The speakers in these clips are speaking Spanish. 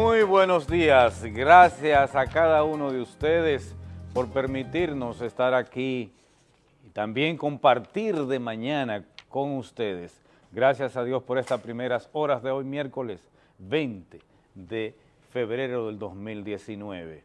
Muy buenos días, gracias a cada uno de ustedes por permitirnos estar aquí y también compartir de mañana con ustedes. Gracias a Dios por estas primeras horas de hoy, miércoles 20 de febrero del 2019.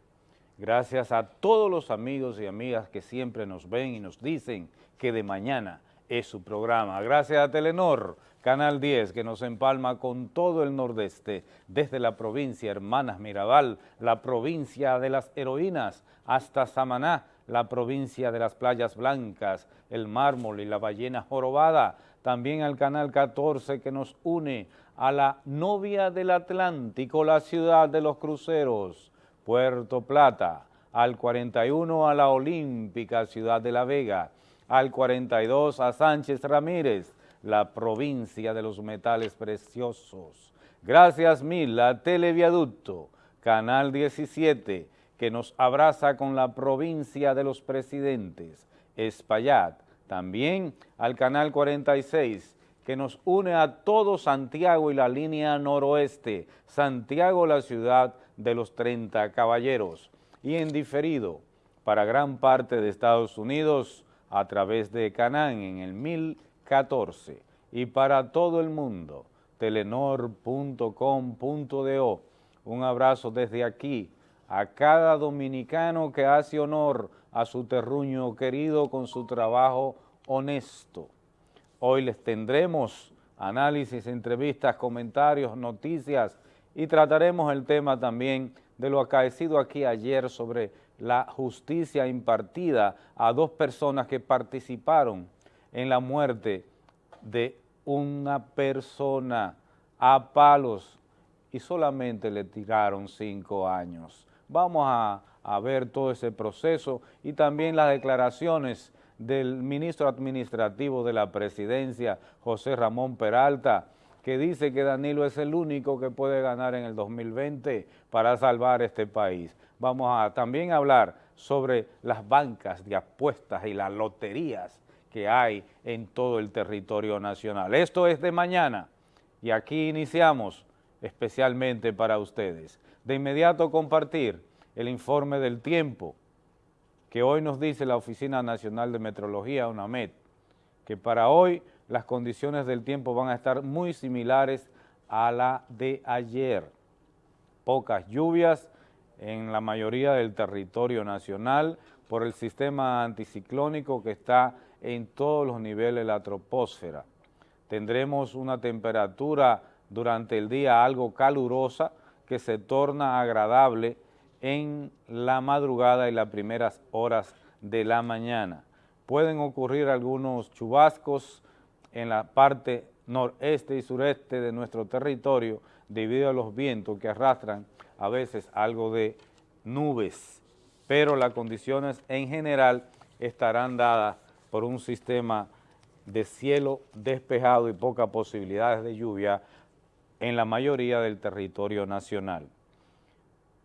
Gracias a todos los amigos y amigas que siempre nos ven y nos dicen que de mañana es su programa. Gracias a Telenor, Canal 10, que nos empalma con todo el nordeste, desde la provincia Hermanas Mirabal, la provincia de las heroínas, hasta Samaná, la provincia de las playas blancas, el mármol y la ballena jorobada, también al Canal 14 que nos une a la novia del Atlántico, la ciudad de los cruceros, Puerto Plata, al 41 a la Olímpica, ciudad de La Vega, al 42 a Sánchez Ramírez, la provincia de los metales preciosos. Gracias mil a Televiaducto, Canal 17, que nos abraza con la provincia de los presidentes, Espaillat, también al Canal 46, que nos une a todo Santiago y la línea noroeste, Santiago la ciudad de los 30 caballeros, y en diferido para gran parte de Estados Unidos a través de Canán en el 1014 y para todo el mundo, telenor.com.do. Un abrazo desde aquí a cada dominicano que hace honor a su terruño querido con su trabajo honesto. Hoy les tendremos análisis, entrevistas, comentarios, noticias y trataremos el tema también de lo acaecido aquí ayer sobre la justicia impartida a dos personas que participaron en la muerte de una persona a palos y solamente le tiraron cinco años. Vamos a, ver todo ese proceso y también las declaraciones del ministro administrativo de la presidencia, José Ramón Peralta, que dice que Danilo es el único que puede ganar en el 2020 para salvar este país. Vamos a también hablar sobre las bancas de apuestas y las loterías que hay en todo el territorio nacional. Esto es de mañana y aquí iniciamos especialmente para ustedes. De inmediato compartir el informe del tiempo que hoy nos dice la Oficina Nacional de Metrología, UNAMED, que para hoy las condiciones del tiempo van a estar muy similares a la de ayer. Pocas lluvias en la mayoría del territorio nacional por el sistema anticiclónico que está en todos los niveles de la troposfera. Tendremos una temperatura durante el día algo calurosa que se torna agradable en la madrugada y las primeras horas de la mañana. Pueden ocurrir algunos chubascos en la parte noreste y sureste de nuestro territorio debido a los vientos que arrastran a veces algo de nubes, pero las condiciones en general estarán dadas por un sistema de cielo despejado y pocas posibilidades de lluvia en la mayoría del territorio nacional.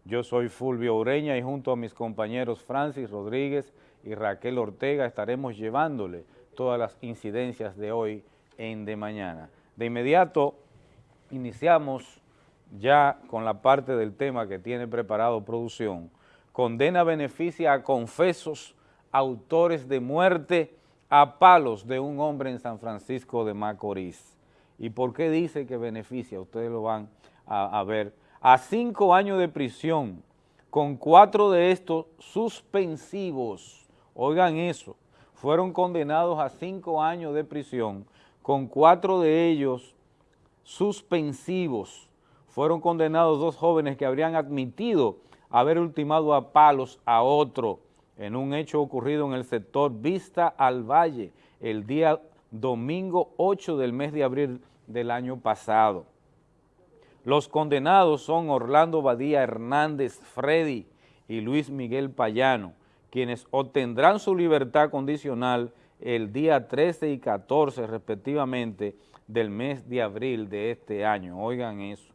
Yo soy Fulvio Ureña y junto a mis compañeros Francis Rodríguez y Raquel Ortega estaremos llevándole todas las incidencias de hoy en De Mañana. De inmediato iniciamos ya con la parte del tema que tiene preparado producción. Condena beneficia a confesos autores de muerte a palos de un hombre en San Francisco de Macorís. ¿Y por qué dice que beneficia? Ustedes lo van a, a ver. A cinco años de prisión, con cuatro de estos suspensivos. Oigan eso, fueron condenados a cinco años de prisión, con cuatro de ellos suspensivos fueron condenados dos jóvenes que habrían admitido haber ultimado a palos a otro en un hecho ocurrido en el sector Vista al Valle el día domingo 8 del mes de abril del año pasado. Los condenados son Orlando Badía Hernández Freddy y Luis Miguel Payano, quienes obtendrán su libertad condicional el día 13 y 14 respectivamente del mes de abril de este año. Oigan eso.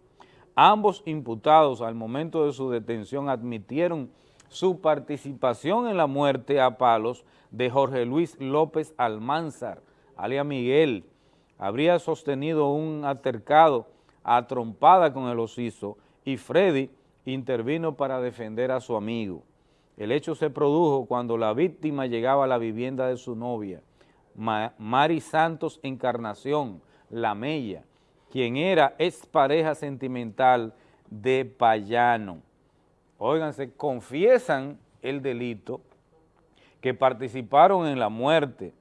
Ambos imputados al momento de su detención admitieron su participación en la muerte a palos de Jorge Luis López Almanzar, alia Miguel, habría sostenido un altercado a trompada con el osiso y Freddy intervino para defender a su amigo. El hecho se produjo cuando la víctima llegaba a la vivienda de su novia, Mari Santos Encarnación, La Mella, quien era expareja sentimental de Payano. Óiganse, confiesan el delito, que participaron en la muerte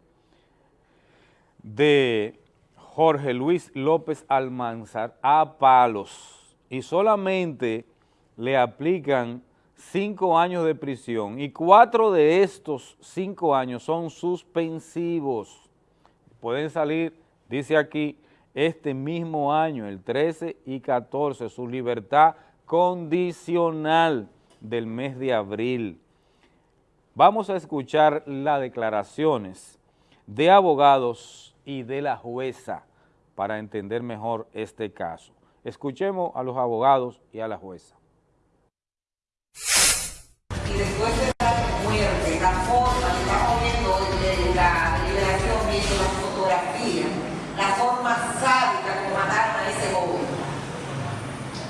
de Jorge Luis López Almanzar a palos y solamente le aplican cinco años de prisión y cuatro de estos cinco años son suspensivos. Pueden salir, dice aquí, este mismo año, el 13 y 14, su libertad condicional del mes de abril. Vamos a escuchar las declaraciones de abogados y de la jueza para entender mejor este caso. Escuchemos a los abogados y a la jueza. Y después de la muerte, la forma que estamos viendo de la liberación, viendo la fotografía, la forma sádica como mataron a ese joven.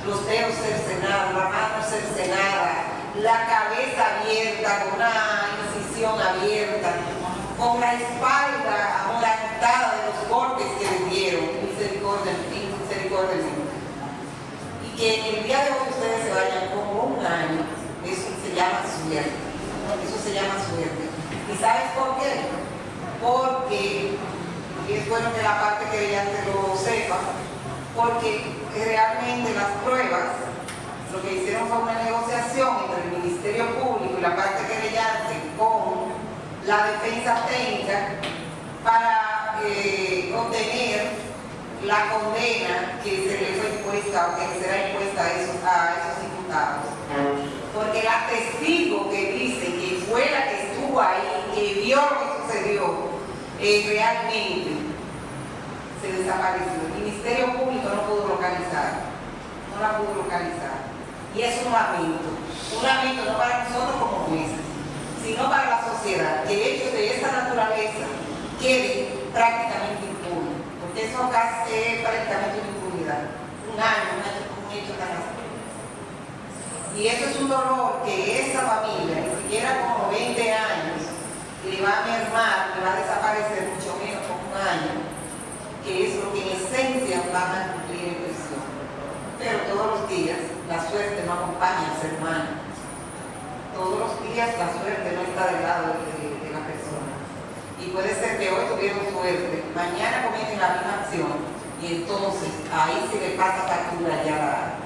Los dedos cercenados, la mano la cabeza abierta, con una incisión abierta, con la espalda amorantada de los golpes que le dieron, misericordia, misericordia Y que en el día de hoy ustedes se vayan como un año, eso se llama suerte, eso se llama suerte. ¿Y sabes por qué? Porque, y es bueno que la parte que ella te lo sepa, porque realmente las pruebas lo que hicieron fue una negociación entre el Ministerio Público y la parte querellante con la defensa técnica para eh, obtener la condena que se le fue impuesta o que será impuesta a esos, a imputados. Porque la testigo que dice que fue la que estuvo ahí, que vio lo que sucedió, eh, realmente se desapareció. El Ministerio Público no pudo localizar, no la pudo localizar. Y es un lamento, un lamento no para nosotros como jueces, sino para la sociedad, que hechos de esa naturaleza queden prácticamente impunes, porque eso acá es prácticamente una impunidad, un año, un hecho tan así. Y eso es un dolor que esa familia, ni siquiera como 20 años, le va a mermar, le va a desaparecer mucho menos como un año, que es lo que en esencia van a cumplir en prisión. Pero todos los días la suerte no acompaña al ser humano. Todos los días la suerte no está del lado de, la persona. Y puede ser que hoy tuvieron suerte, mañana cometen la misma acción y entonces ahí se le pasa factura ya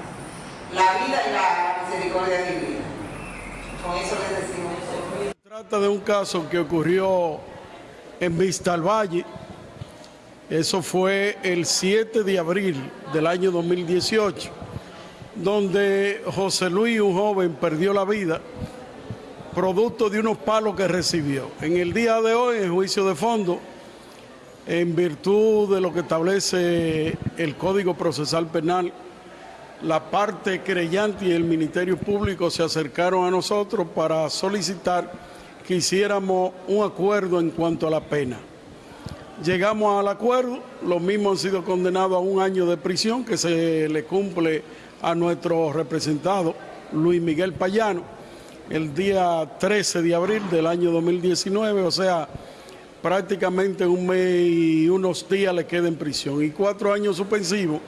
la, vida y la misericordia divina. Con eso les decimos. Se trata de un caso que ocurrió en Vista al Valle. Eso fue el 7 de abril del año 2018 donde José Luis, un joven, perdió la vida producto de unos palos que recibió. En el día de hoy, en juicio de fondo, en virtud de lo que establece el Código Procesal Penal, la parte creyente y el Ministerio Público se acercaron a nosotros para solicitar que hiciéramos un acuerdo en cuanto a la pena. Llegamos al acuerdo, los mismos han sido condenados a un año de prisión que se le cumple a nuestro representado Luis Miguel Payano el día 13 de abril del año 2019, o sea, prácticamente un mes y unos días le queda en prisión y cuatro años suspensivos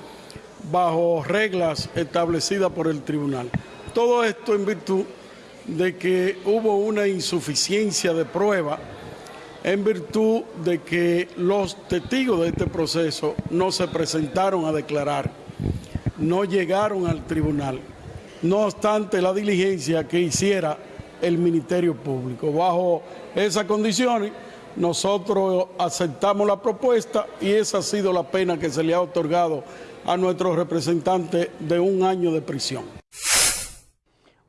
bajo reglas establecidas por el tribunal. Todo esto en virtud de que hubo una insuficiencia de prueba en virtud de que los testigos de este proceso no se presentaron a declarar no llegaron al tribunal, no obstante la diligencia que hiciera el Ministerio Público. Bajo esas condiciones, nosotros aceptamos la propuesta y esa ha sido la pena que se le ha otorgado a nuestro representante de un año de prisión.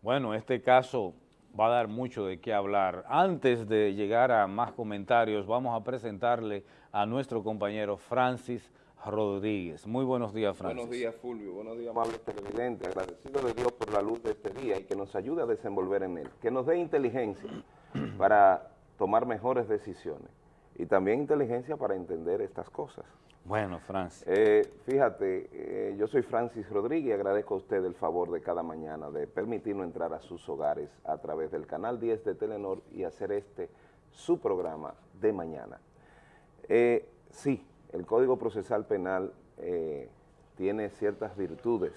Bueno, este caso va a dar mucho de qué hablar. Antes de llegar a más comentarios, vamos a presentarle a nuestro compañero Francis Rodríguez. Muy buenos días, Francis. Buenos días, Fulvio. Buenos días, amables televidentes. Agradecido de Dios por la luz de este día y que nos ayude a desenvolver en él. Que nos dé inteligencia para tomar mejores decisiones y también inteligencia para entender estas cosas. Bueno, Francis. Eh, fíjate, eh, yo soy Francis Rodríguez y agradezco a usted el favor de cada mañana de permitirnos entrar a sus hogares a través del canal 10 de Telenor y hacer este su programa de mañana. Eh, sí, el Código Procesal Penal tiene ciertas virtudes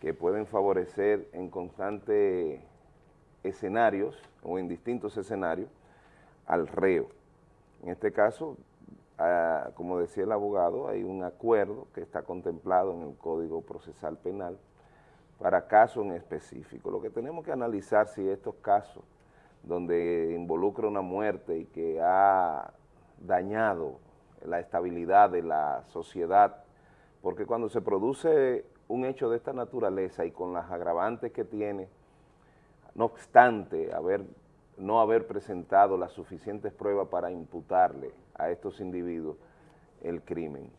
que pueden favorecer en constantes escenarios o en distintos escenarios al reo. En este caso, ah, como decía el abogado, hay un acuerdo que está contemplado en el Código Procesal Penal para casos en específico. Lo que tenemos que analizar si estos casos donde involucra una muerte y que ha dañado la estabilidad de la sociedad, porque cuando se produce un hecho de esta naturaleza y con las agravantes que tiene, no obstante haber, no haber presentado las suficientes pruebas para imputarle a estos individuos el crimen,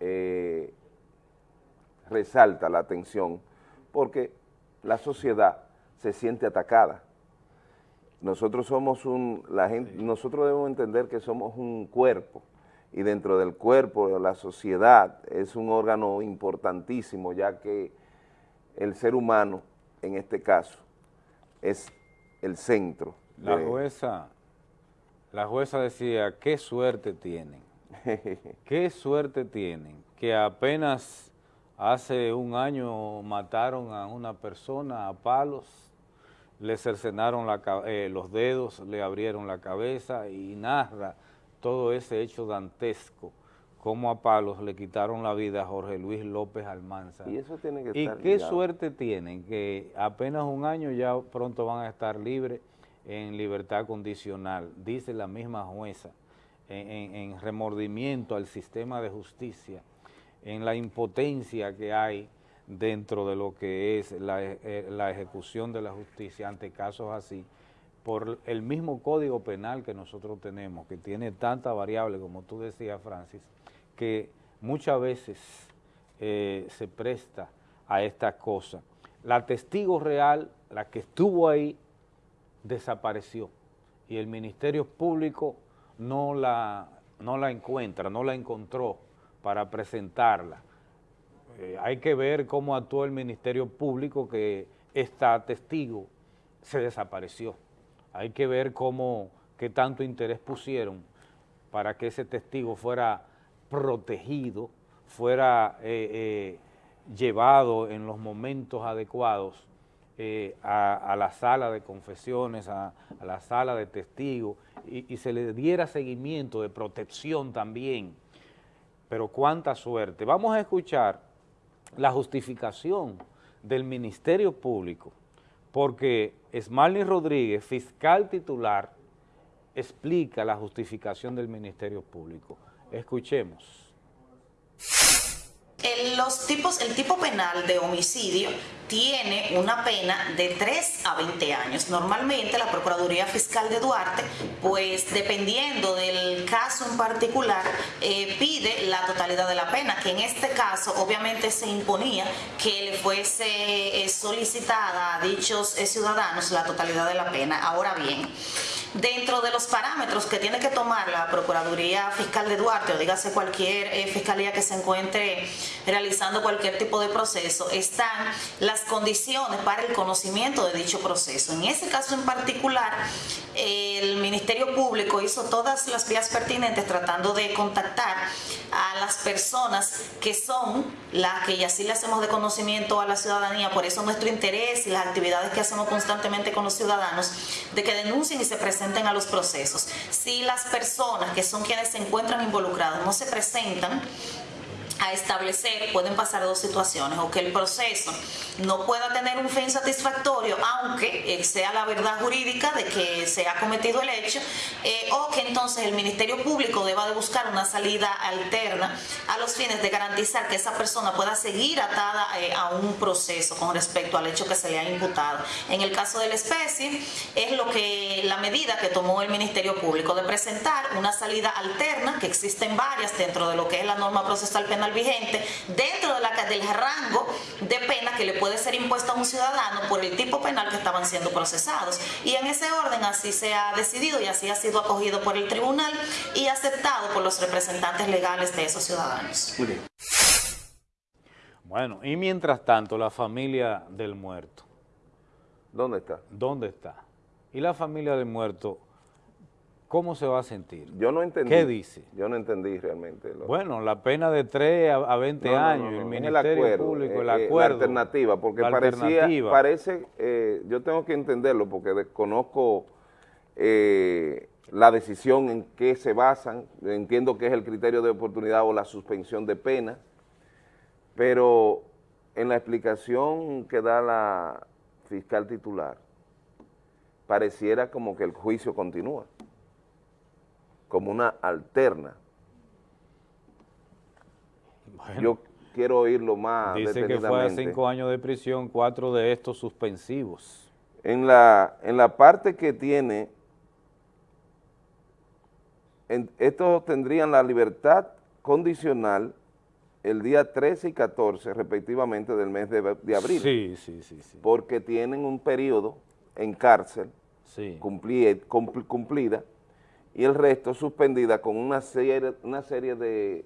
eh, resalta la atención porque la sociedad se siente atacada. Nosotros somos un, la gente, nosotros debemos entender que somos un cuerpo, y dentro del cuerpo, la sociedad es un órgano importantísimo, ya que el ser humano, en este caso, es el centro. La jueza, la jueza decía, qué suerte tienen, qué suerte tienen, que apenas hace un año mataron a una persona a palos, le cercenaron eh, los dedos, le abrieron la cabeza y narra todo ese hecho dantesco, como a palos le quitaron la vida a Jorge Luis López Almanza. Y eso tiene que ¿Y qué suerte tienen? Que apenas un año ya pronto van a estar libres en libertad condicional, dice la misma jueza, en, remordimiento al sistema de justicia, en la impotencia que hay dentro de lo que es la, eh, la ejecución de la justicia ante casos así, por el mismo código penal que nosotros tenemos, que tiene tanta variable, como tú decías, Francis, que muchas veces eh, se presta a estas cosas. La testigo real, la que estuvo ahí, desapareció y el Ministerio Público no la, no la encuentra, no la encontró para presentarla. Eh, hay que ver cómo actuó el Ministerio Público que esta testigo se desapareció hay que ver cómo, qué tanto interés pusieron para que ese testigo fuera protegido, fuera eh, eh, llevado en los momentos adecuados eh, a, la sala de confesiones, a, la sala de testigos, y, y, se le diera seguimiento de protección también. Pero cuánta suerte. Vamos a escuchar la justificación del Ministerio Público porque Esmalny Rodríguez, fiscal titular, explica la justificación del Ministerio Público. Escuchemos. Los tipos, el tipo penal de homicidio tiene una pena de 3 a 20 años. Normalmente la Procuraduría Fiscal de Duarte, pues dependiendo del caso en particular, eh, pide la totalidad de la pena, que en este caso obviamente se imponía que le fuese eh, solicitada a dichos eh, ciudadanos la totalidad de la pena. Ahora bien, dentro de los parámetros que tiene que tomar la Procuraduría Fiscal de Duarte, o dígase cualquier eh, fiscalía que se encuentre realizando cualquier tipo de proceso, están las condiciones para el conocimiento de dicho proceso. En ese caso en particular, el Ministerio Público hizo todas las vías pertinentes tratando de contactar a las personas que son las que ya sí le hacemos de conocimiento a la ciudadanía, por eso nuestro interés y las actividades que hacemos constantemente con los ciudadanos, de que denuncien y se presenten presenten a los procesos. Si las personas que son quienes se encuentran involucradas no se presentan, a establecer, pueden pasar dos situaciones, o que el proceso no pueda tener un fin satisfactorio, aunque eh, sea la verdad jurídica de que se ha cometido el hecho, eh, o que entonces el Ministerio Público deba de buscar una salida alterna a los fines de garantizar que esa persona pueda seguir atada eh, a un proceso con respecto al hecho que se le ha imputado. En el caso de la especie, es lo que la medida que tomó el Ministerio Público de presentar una salida alterna, que existen varias dentro de lo que es la norma procesal penal vigente dentro de la, del rango de pena que le puede ser impuesto a un ciudadano por el tipo penal que estaban siendo procesados. Y en ese orden así se ha decidido y así ha sido acogido por el tribunal y aceptado por los representantes legales de esos ciudadanos. Bueno, y mientras tanto, la familia del muerto. ¿Dónde está? ¿Dónde está? Y la familia del muerto, ¿cómo se va a sentir? Yo no entendí. ¿Qué dice? Yo no entendí realmente. Lo... Bueno, la pena de 3 a, 20 No, no, años, no, no, el Ministerio acuerdo, Público, el eh, eh, acuerdo. La alternativa, porque la parecía, alternativa. parece, eh, yo tengo que entenderlo porque desconozco eh, la decisión en qué se basan, entiendo que es el criterio de oportunidad o la suspensión de pena, pero en la explicación que da la fiscal titular, pareciera como que el juicio continúa, como una alterna. Bueno, Yo quiero oírlo más dice que fue a cinco años de prisión, cuatro de estos suspensivos. En la, en la parte que tiene, en- estos tendrían la libertad condicional el día 13 y 14 respectivamente del mes de, de abril, Sí, sí, sí, sí. porque tienen un periodo en cárcel sí. cumpli- cumpl- cumplida y el resto suspendida con una serie, una serie de,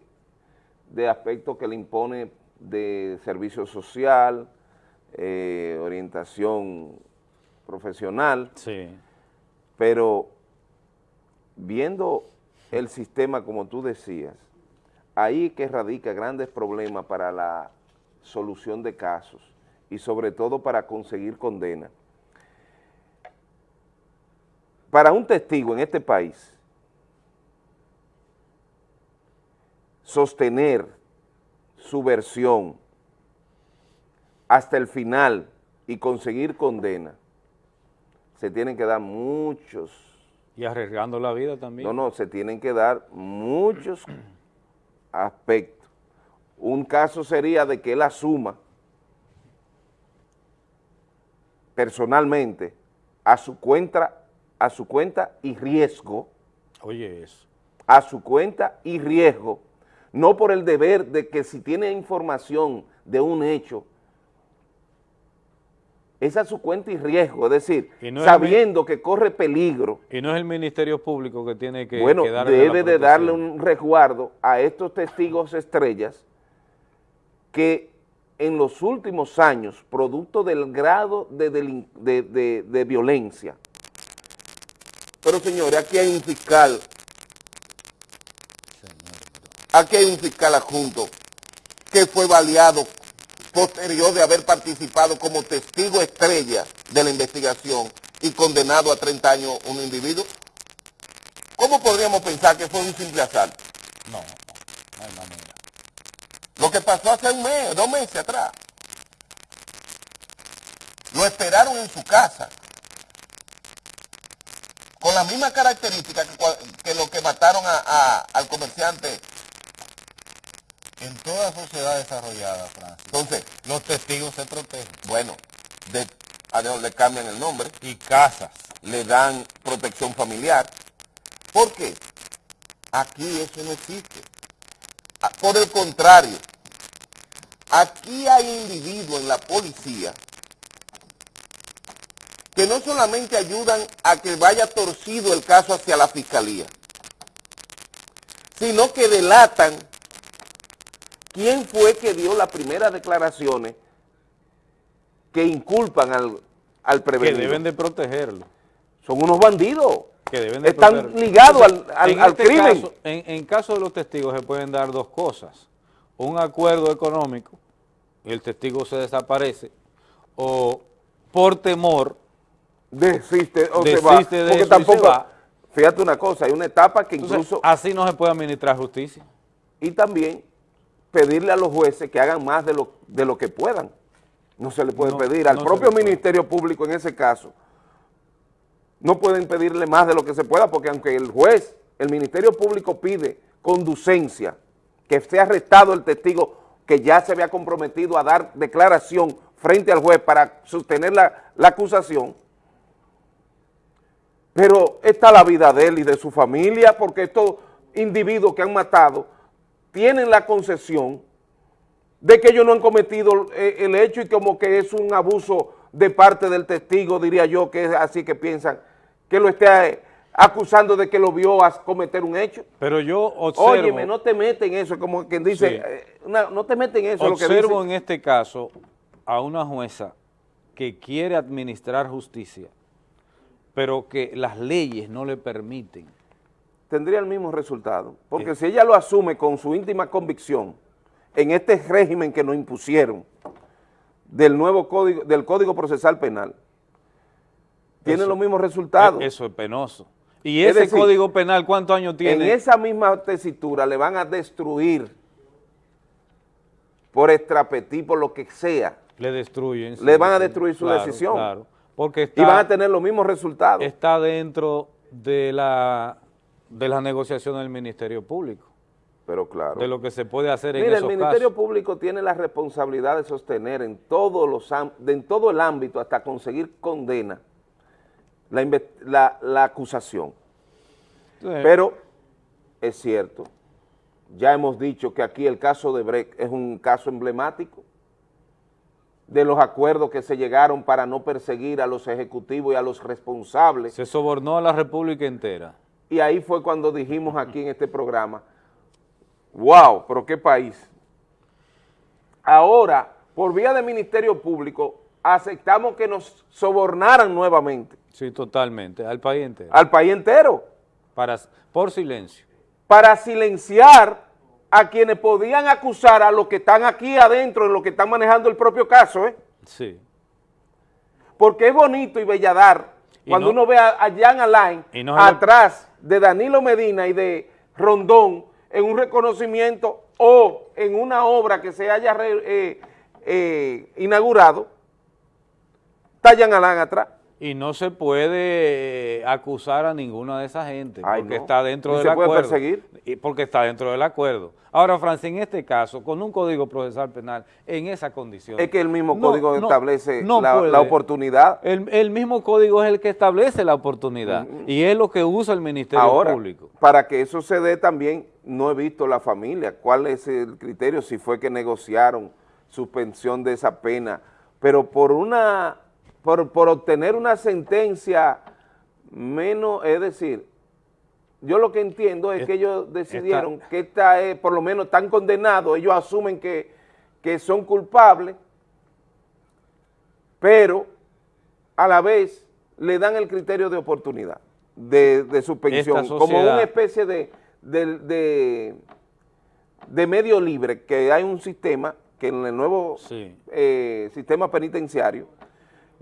de aspectos que le impone de servicio social, eh, orientación profesional, Sí. pero viendo el sistema como tú decías, ahí que radica grandes problemas para la solución de casos y sobre todo para conseguir condena. Para un testigo en este país, sostener su versión hasta el final y conseguir condena, se tienen que dar muchos Y arriesgando la vida también. no, no, se tienen que dar muchos aspectos. Un caso sería de que él asuma personalmente a su cuenta, a su cuenta y riesgo, Oye, eso. a su cuenta y riesgo, no por el deber de que si tiene información de un hecho, es a su cuenta y riesgo, es decir, no es sabiendo que corre peligro, Y no es el Ministerio Público que tiene que, bueno, que darle la debe de darle un resguardo a estos testigos estrellas que en los últimos años, producto del grado de, delin- de- de- de violencia, pero señores, aquí hay un fiscal, aquí hay un fiscal adjunto que fue baleado posterior de haber participado como testigo estrella de la investigación y condenado a 30 años un individuo. ¿Cómo podríamos pensar que fue un simple asalto? No, no, hay manera. Lo que pasó hace un mes, dos meses atrás. Lo esperaron en su casa. Con la misma característica que, que lo que mataron a- a- al comerciante. En toda sociedad desarrollada, Francis, Entonces, los testigos se protegen. bueno, de, a Dios le cambian el nombre, Y casas. le dan protección familiar. ¿Por qué? Aquí eso no existe. Ah, Por el contrario, aquí hay individuos en la policía que no solamente ayudan a que vaya torcido el caso hacia la fiscalía, sino que delatan quién fue que dio las primeras declaraciones que inculpan al, al Que prevenido. deben de protegerlo. Son unos bandidos. Que deben de Están protegerlo. ligados al, al- En al este crimen. caso- en, en caso de los testigos se pueden dar dos cosas. Un acuerdo económico, y el testigo se desaparece, o por temor, Desiste o se va. de Porque tampoco, se va. fíjate una cosa, hay una etapa que entonces, incluso, así no se puede administrar justicia. y también pedirle a los jueces que hagan más de lo, de lo que puedan. No se le puede No, pedir al no propio. Ministerio Público en ese caso. No pueden pedirle más de lo que se pueda, porque aunque el juez, el Ministerio Público pide conducencia, que sea arrestado el testigo que ya se había comprometido a dar declaración frente al juez para sostener la, la acusación, pero está la vida de él y de su familia, porque estos individuos que han matado tienen la concesión de que ellos no han cometido eh, el hecho y como que es un abuso de parte del testigo, diría yo, que es así que piensan, que lo esté eh, acusando de que lo vio a cometer un hecho. Pero yo observo... Óyeme, no te metes en eso, como quien dice, Sí. eh, no te metes en eso. lo que Observo en este caso a una jueza que quiere administrar justicia, pero que las leyes no le permiten. Tendría el mismo resultado. Porque si ella lo asume con su íntima convicción en este régimen que nos impusieron del nuevo código, del Código Procesal Penal, tiene los mismos resultados. Eso es penoso. ¿Y Es ese decir, código penal cuántos años en tiene? esa misma tesitura le van a destruir por extrapetí, por lo que sea, Le destruyen. Le van a destruir su claro, decisión. Claro, porque y está, van a tener los mismos resultados. está dentro de la, de la negociación del Ministerio Público, Pero claro. de lo que se puede hacer en Mira, el esos Ministerio casos. Público tiene la responsabilidad de sostener en, todos los, en todo el ámbito hasta conseguir condena la, la- la acusación. Sí. Pero es cierto, ya hemos dicho que aquí el caso de Brecht es un caso emblemático de los acuerdos que se llegaron para no perseguir a los ejecutivos y a los responsables. se sobornó a la República entera. Y ahí fue cuando dijimos aquí en este programa, wow, pero qué país. Ahora, por vía de Ministerio Público, aceptamos que nos sobornaran nuevamente Sí, totalmente, al país entero. al país entero Para, por silencio. para silenciar a quienes podían acusar a los que están aquí adentro, en los que están manejando el propio caso, ¿eh? Sí. porque es bonito y belladar cuando no- uno ve a, Jan Alain no atrás de Danilo Medina y de Rondón en un reconocimiento o en una obra que se haya re- eh, eh, inaugurado, está Jan Alain atrás. Y no se puede eh, acusar a ninguna de esa gente Ay, porque no. está dentro del se puede acuerdo. perseguir. Y porque está dentro del acuerdo. Ahora, Francia, en este caso, con un código procesal penal, en esa condición. Es que el mismo no- código no- establece la, puede. la oportunidad. El, el mismo código es el que establece la oportunidad y es lo que usa el Ministerio Ahora, Público. para que eso se dé también, no he visto la familia, cuál es el criterio, si fue que negociaron suspensión de esa pena, pero por una, por, por obtener una sentencia menos, es decir, yo lo que entiendo es Es- que ellos decidieron que esta es, por lo menos están condenados, ellos asumen que, que son culpables, pero a la vez le dan el criterio de oportunidad, de, de suspensión, como una especie de, de, de- de medio libre, que hay un sistema que en el nuevo Sí. eh, sistema penitenciario,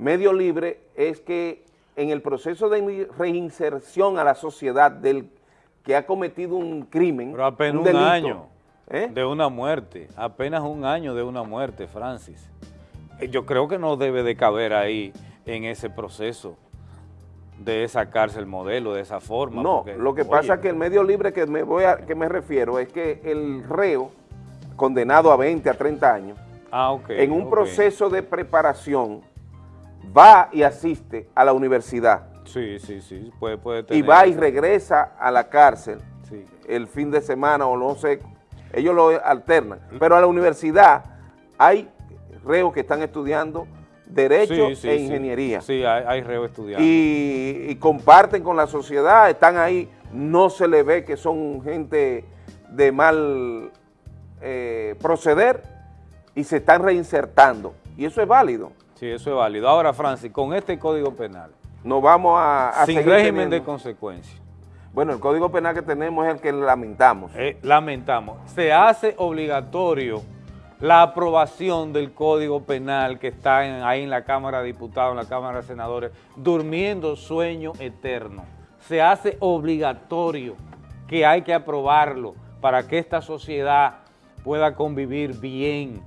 medio libre es que en el proceso de reinserción a la sociedad del que ha cometido un crimen, Pero apenas un, delito, año ¿eh? de una muerte, apenas un año de una muerte, Francis. Eh, Yo creo que no debe de caber ahí en ese proceso de esa cárcel modelo, de esa forma. No, porque, lo que oye, pasa es que el medio libre que me, voy a, que me refiero es que el reo, condenado a 20, a 30 años, ah, en un proceso de preparación, va y asiste a la universidad Sí, sí, sí, puede, puede y tener. va y esa- regresa a la cárcel Sí. el fin de semana o no sé, ellos lo alternan, pero a la universidad hay reos que están estudiando Derecho Sí, sí, e. Ingeniería Sí, hay, hay reo estudiando. y, y comparten con la sociedad, están ahí, no se le ve que son gente de mal eh, proceder y se están reinsertando. Y eso es válido. Sí, eso es válido. Ahora, Francis, con este Código Penal, No vamos a, a sin seguir régimen de consecuencias, Bueno, el Código Penal que tenemos es el que lamentamos. eh, lamentamos, se hace obligatorio la aprobación del Código Penal que está en- ahí en la Cámara de Diputados, en la Cámara de Senadores, durmiendo sueño eterno. Se hace obligatorio que hay que aprobarlo para que esta sociedad pueda convivir bien.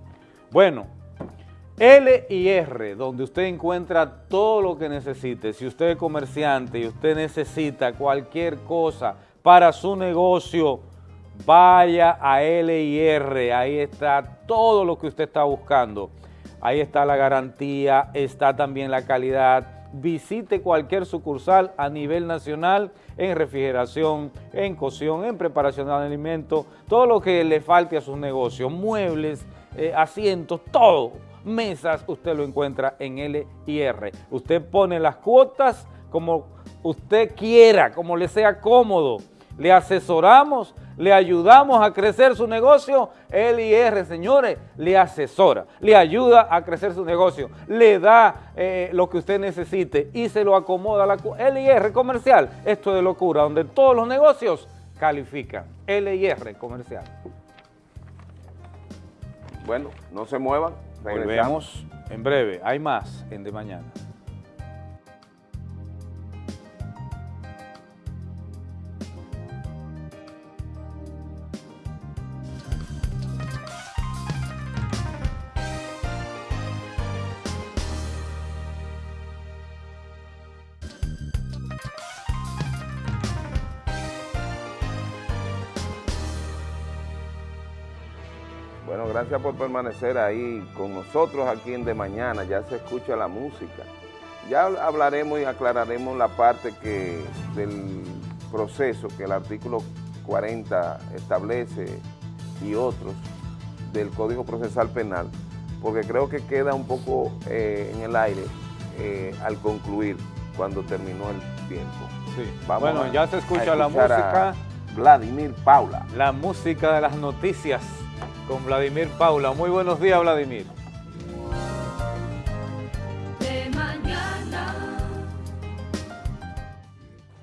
Bueno, L y R, donde usted encuentra todo lo que necesite. Si usted es comerciante y usted necesita cualquier cosa para su negocio, vaya a L y R. Ahí está todo lo que usted está buscando. Ahí está la garantía, está también la calidad. Visite cualquier sucursal a nivel nacional en refrigeración, en cocción, en preparación de alimentos, todo lo que le falte a sus negocios, muebles, eh, asientos, todo, mesas, usted lo encuentra en LIR. Usted pone las cuotas como usted quiera, como le sea cómodo. Le asesoramos, le ayudamos a crecer su negocio. LIR, señores, le asesora, le ayuda a crecer su negocio, le da eh, lo que usted necesite y se lo acomoda. La LIR comercial, esto de locura, donde todos los negocios califican. LIR comercial. Bueno, no se muevan. Volvemos en breve. Hay más en De Mañana. Gracias por permanecer ahí con nosotros aquí en De Mañana, ya se escucha la música. Ya hablaremos y aclararemos la parte que del proceso que el artículo 40 establece y otros del Código Procesal Penal, porque creo que queda un poco eh, en el aire eh, al concluir cuando terminó el tiempo. Sí. bueno, ya se escucha la música. Vladimir Paula. La música de las noticias con Vladimir Paula. Muy buenos días, Vladimir. De mañana.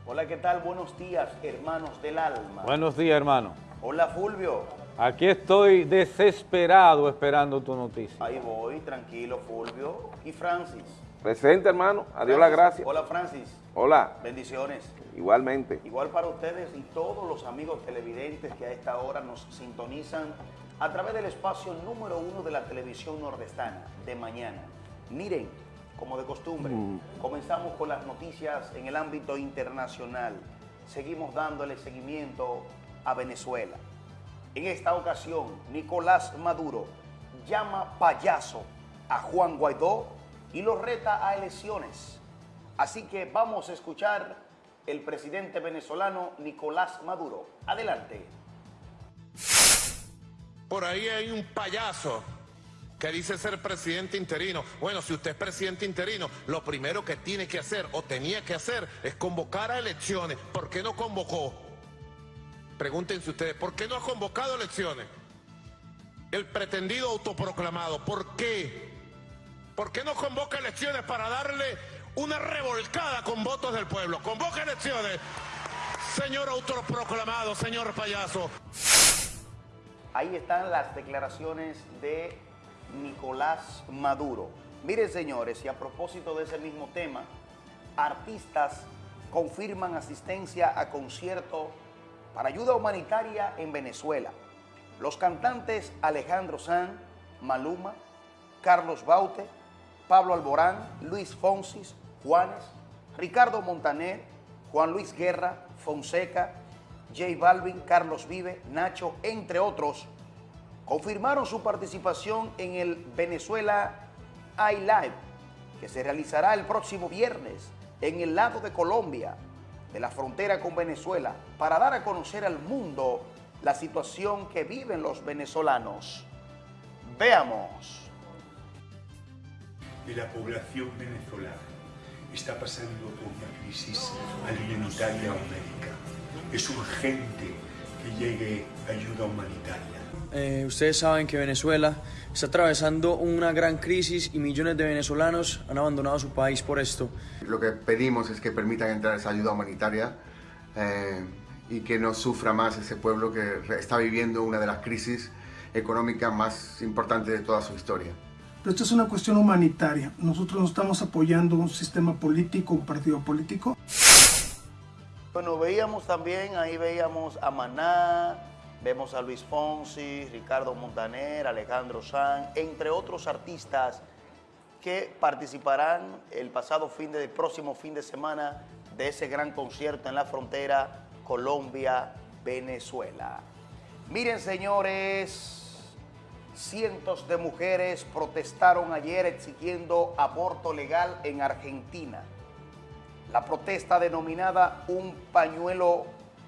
Hola, ¿qué tal? Buenos días, hermanos del alma. Buenos días, hermano. Hola, Fulvio. Aquí estoy desesperado esperando tu noticia. Ahí voy, tranquilo, Fulvio. Y Francis. Presente, hermano. Adiós la gracias. Hola, Francis. Hola. Bendiciones. Igualmente. Igual para ustedes y todos los amigos televidentes que a esta hora nos sintonizan a través del espacio número uno de la televisión nordestana, de mañana. Miren, como de costumbre, comenzamos con las noticias en el ámbito internacional. Seguimos dándole seguimiento a Venezuela. En esta ocasión, Nicolás Maduro llama payaso a Juan Guaidó y lo reta a elecciones. Así que vamos a escuchar el presidente venezolano Nicolás Maduro. Adelante. Por ahí hay un payaso que dice ser presidente interino. Bueno, si usted es presidente interino, lo primero que tiene que hacer o tenía que hacer es convocar a elecciones. ¿Por qué no convocó? Pregúntense ustedes, ¿por qué no ha convocado elecciones? El pretendido autoproclamado, ¿por qué? ¿Por qué no convoca elecciones para darle una revolcada con votos del pueblo? Convoca elecciones, señor autoproclamado, señor payaso. Ahí están las declaraciones de Nicolás Maduro. Miren, señores, y a propósito de ese mismo tema, artistas confirman asistencia a concierto para ayuda humanitaria en Venezuela. Los cantantes Alejandro Sanz, Maluma, Carlos Baute, Pablo Alborán, Luis Fonsis, Juanes, Ricardo Montaner, Juan Luis Guerra, Fonseca, J Balvin, Carlos Vive, Nacho, entre otros, confirmaron su participación en el Venezuela iLive, que se realizará el próximo viernes en el lado de Colombia, de la frontera con Venezuela, para dar a conocer al mundo la situación que viven los venezolanos. Veamos. De la población venezolana está pasando por una crisis alimentaria médica es urgente que llegue ayuda humanitaria. Eh, ustedes saben que Venezuela está atravesando una gran crisis y millones de venezolanos han abandonado su país por esto. Lo que pedimos es que permitan entrar esa ayuda humanitaria eh, y que no sufra más ese pueblo que está viviendo una de las crisis económicas más importantes de toda su historia. Pero esto es una cuestión humanitaria. Nosotros no estamos apoyando un sistema político, un partido político. Bueno, veíamos también, ahí veíamos a Maná, vemos a Luis Fonsi, Ricardo Montaner, Alejandro Sanz, entre otros artistas que participarán el pasado fin de, próximo fin de semana de ese gran concierto en la frontera Colombia-Venezuela. Miren, señores, cientos de mujeres protestaron ayer exigiendo aborto legal en Argentina. La protesta denominada Un pañuelo,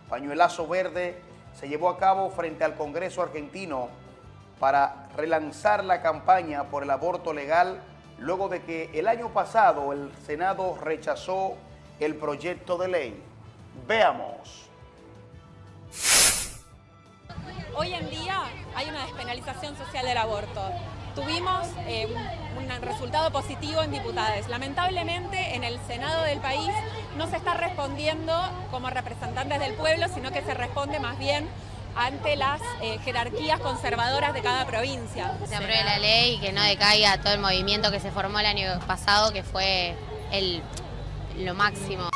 pañuelazo verde se llevó a cabo frente al Congreso argentino para relanzar la campaña por el aborto legal luego de que el año pasado el Senado rechazó el proyecto de ley. Veamos. Hoy en día hay una despenalización social del aborto. Tuvimos eh, un, resultado positivo en diputados. Lamentablemente en el Senado del país no se está respondiendo como representantes del pueblo, sino que se responde más bien ante las eh, jerarquías conservadoras de cada provincia. Se apruebe la ley y que no decaiga todo el movimiento que se formó el año pasado, que fue el, lo máximo.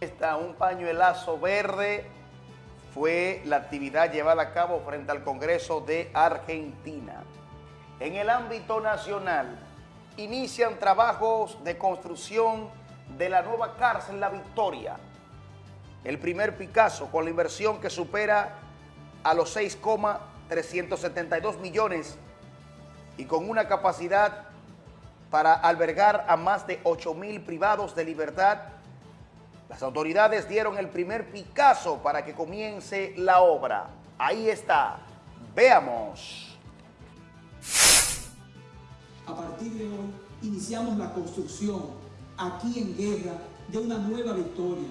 Está un pañuelazo verde fue la actividad llevada a cabo frente al Congreso de Argentina. En el ámbito nacional, inician trabajos de construcción de la nueva cárcel La Victoria. El primer Picasso con la inversión que supera a los 6,372 millones y con una capacidad para albergar a más de 8 mil privados de libertad. Las autoridades dieron el primer Picasso para que comience la obra. Ahí está. Veamos. A partir de hoy iniciamos la construcción aquí en Guerra de una nueva victoria,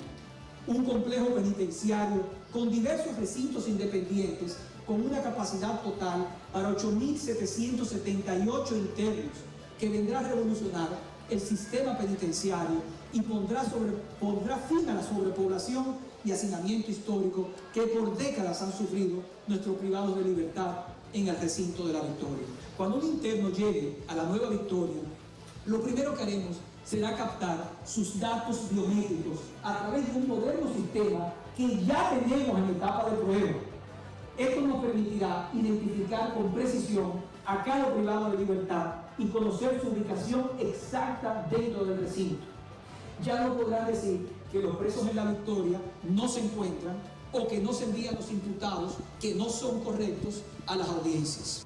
un complejo penitenciario con diversos recintos independientes con una capacidad total para 8.778 internos que vendrá a revolucionar el sistema penitenciario y pondrá, fin a la sobrepoblación y hacinamiento histórico que por décadas han sufrido nuestros privados de libertad en el recinto de la Victoria. Cuando un interno llegue a la nueva Victoria, lo primero que haremos será captar sus datos biométricos a través de un moderno sistema que ya tenemos en etapa de prueba. Esto nos permitirá identificar con precisión a cada privado de libertad y conocer su ubicación exacta dentro del recinto. Ya no podrán decir que los presos en la Victoria no se encuentran o que no se envían los imputados que no son correctos a las audiencias.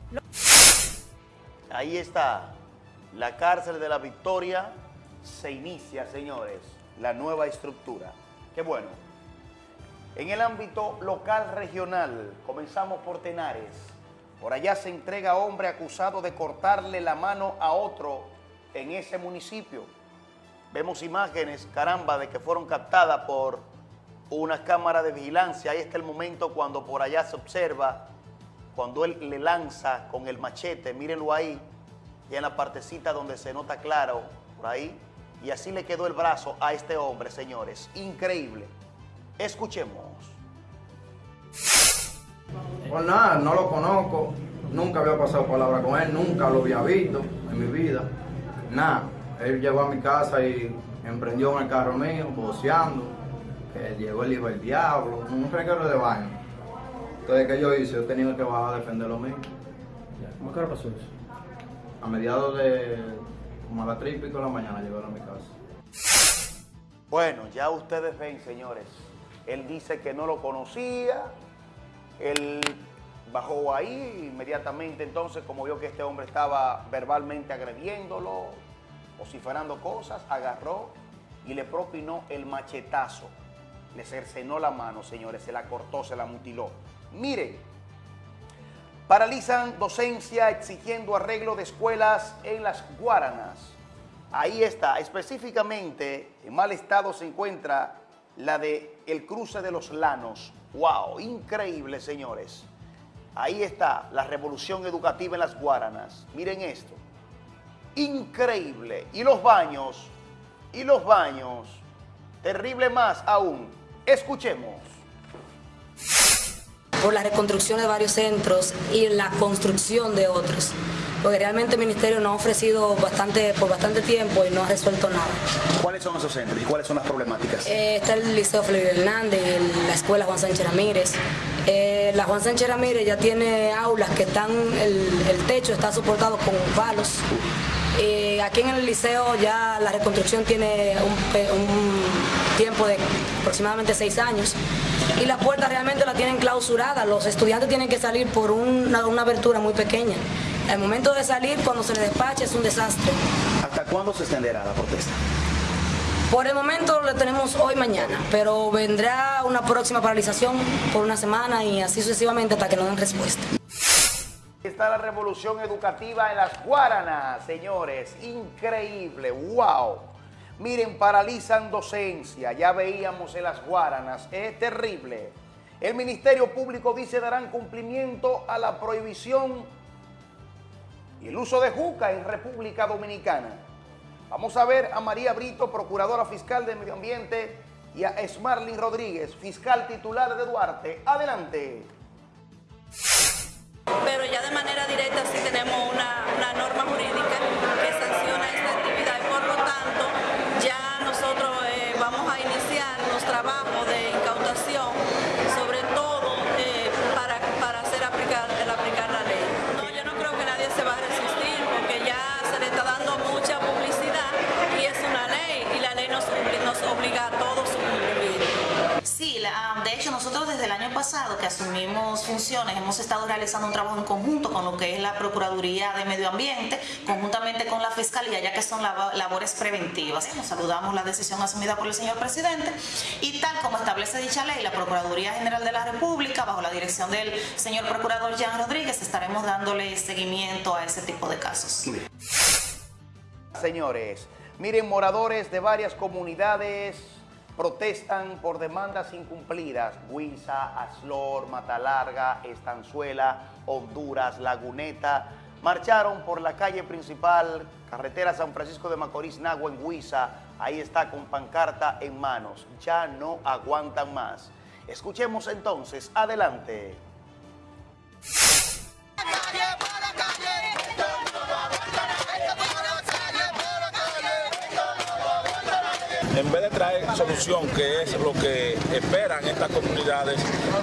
Ahí está, la cárcel de la Victoria se inicia, señores, la nueva estructura. Qué bueno. En el ámbito local regional, comenzamos por Tenares. Por allá se entrega hombre acusado de cortarle la mano a otro en ese municipio. Vemos imágenes, caramba, de que fueron captadas por una cámara de vigilancia. Ahí está el momento cuando por allá se observa, cuando él le lanza con el machete, mírenlo ahí, y en la partecita donde se nota claro, por ahí, y así le quedó el brazo a este hombre, señores. Increíble. Escuchemos. Pues nada, no lo conozco, nunca había pasado palabra con él, nunca lo había visto en mi vida. Nada, él llegó a mi casa y emprendió en el carro mío, boceando, que llegó el hijo del diablo, un reguero de baño. Entonces, ¿qué yo hice? Yo tenía que bajar a defender lo mío. ¿Cómo que pasó eso? A mediados de como a las 3 y pico de la mañana llegaron a mi casa. Bueno, ya ustedes ven, señores. Él dice que no lo conocía. Él bajó ahí inmediatamente. Entonces, como vio que este hombre estaba verbalmente agrediéndolo, vociferando cosas, agarró y le propinó el machetazo. Le cercenó la mano, señores. Se la cortó, se la mutiló. Miren, Paralizan docencia exigiendo arreglo de escuelas en las Guaranas. Ahí está, específicamente en mal estado se encuentra la de el cruce de los Lanos. ¡Wow! Increíble, señores. Ahí está la revolución educativa en las Guaranas. Miren esto. Increíble. Y los baños, y los baños. Terrible más aún. Escuchemos por la reconstrucción de varios centros y la construcción de otros. Porque realmente el Ministerio nos ha ofrecido bastante, por bastante tiempo y no ha resuelto nada. ¿Cuáles son esos centros y cuáles son las problemáticas? Eh, está el Liceo Felipe Hernández, la Escuela Juan Sánchez Ramírez. Eh, la Juan Sánchez Ramírez ya tiene aulas que están, el, el techo está soportado con palos. Eh, aquí en el liceo ya la reconstrucción tiene un, un tiempo de aproximadamente seis años y las puertas realmente la tienen clausuradas. Los estudiantes tienen que salir por una, una abertura muy pequeña. El momento de salir, cuando se les despacha, es un desastre. ¿Hasta cuándo se extenderá la protesta? Por el momento le tenemos hoy mañana, pero vendrá una próxima paralización por una semana y así sucesivamente hasta que nos den respuesta. Está la revolución educativa en las Guaranas, señores. Increíble, wow. Miren, paralizan docencia. Ya veíamos en las Guaranas. Es terrible. El Ministerio Público dice darán cumplimiento a la prohibición y el uso de juca en República Dominicana. Vamos a ver a María Brito, Procuradora Fiscal de Medio Ambiente, y a Esmarlin Rodríguez, Fiscal Titular de Duarte. Adelante. Pero ya de manera directa sí tenemos una, una norma jurídica que sanciona asumimos funciones hemos estado realizando un trabajo en conjunto con lo que es la Procuraduría de Medio Ambiente, conjuntamente con la Fiscalía, ya que son labo- labores preventivas. Nos saludamos la decisión asumida por el señor presidente y tal como establece dicha ley, la Procuraduría General de la República, bajo la dirección del señor Procurador Jean Rodríguez, estaremos dándole seguimiento a ese tipo de casos. Señores, miren, moradores de varias comunidades protestan por demandas incumplidas. Huiza, Aslor, Matalarga, Estanzuela, Honduras, Laguneta. Marcharon por la calle principal, carretera San Francisco de Macorís, Nagua, en Huiza. Ahí está con pancarta en manos. Ya no aguantan más. Escuchemos entonces. Adelante. En vez de traer solución, que es lo que esperan estas comunidades,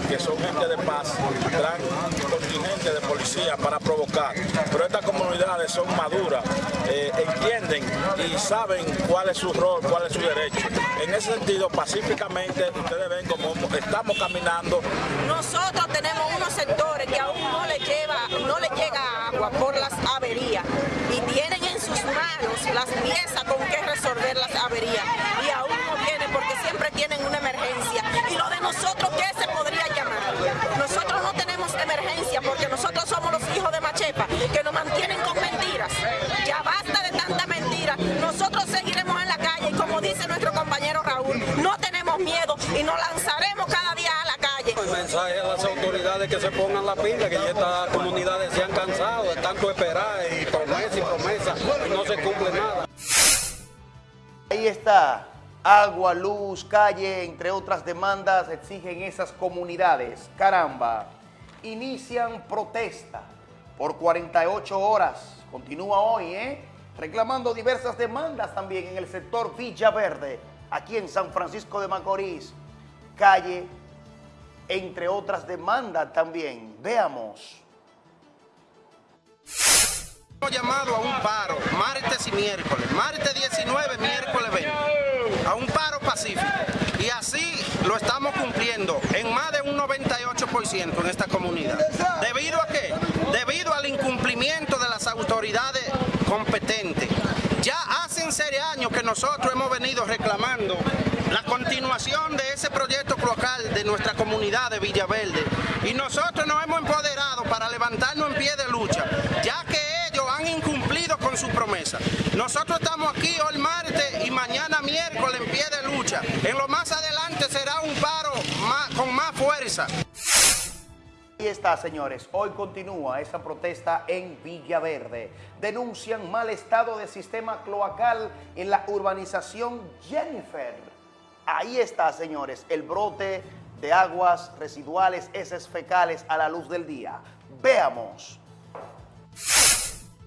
que son gente de paz, traen contingente de policía para provocar. Pero estas comunidades son maduras, eh, entienden y saben cuál es su rol, cuál es su derecho. En ese sentido, pacíficamente, ustedes ven cómo estamos caminando. Nosotros tenemos unos sectores que aún no le, lleva, no le llega agua por las averías y tienen en sus manos las piezas con que resolver las averías y aún no tienen porque siempre tienen una emergencia. ¿Y lo de nosotros qué se podría llamar? Nosotros no tenemos emergencia porque nosotros somos los hijos de Machepa que nos mantienen con mentiras. Ya basta de tanta mentira. Nosotros seguiremos en la calle y como dice nuestro compañero Raúl, no tenemos miedo y nos lanzaremos cada día a la calle. El mensaje a las autoridades que se pongan la pila, que ya estas comunidades se han cansado de tanto esperar y promesa y promesa y no se cumple nada. Ahí está. Agua, luz, calle, entre otras demandas exigen esas comunidades. Caramba. Inician protesta por 48 horas. Continúa hoy, ¿eh? Reclamando diversas demandas también en el sector Villaverde, aquí en San Francisco de Macorís. Calle, entre otras demandas también. Veamos. Hemos llamado a un paro martes y miércoles, martes 19, miércoles 20, a un paro pacífico. Y así lo estamos cumpliendo en más de un 98% en esta comunidad. ¿Debido a qué? Debido al incumplimiento de las autoridades competentes. Ya hace seis años que nosotros hemos venido reclamando la continuación de ese proyecto cloacal de nuestra comunidad de Villaverde. Y nosotros nos hemos empoderado para levantarnos en pie de lucha, ya que con su promesa. Nosotros estamos aquí hoy martes y mañana miércoles en pie de lucha. En lo más adelante será un paro con más fuerza. Ahí está, señores. Hoy continúa esa protesta en Villaverde. Denuncian mal estado del sistema cloacal en la urbanización Jennifer. Ahí está, señores, el brote de aguas residuales, heces fecales a la luz del día. Veamos.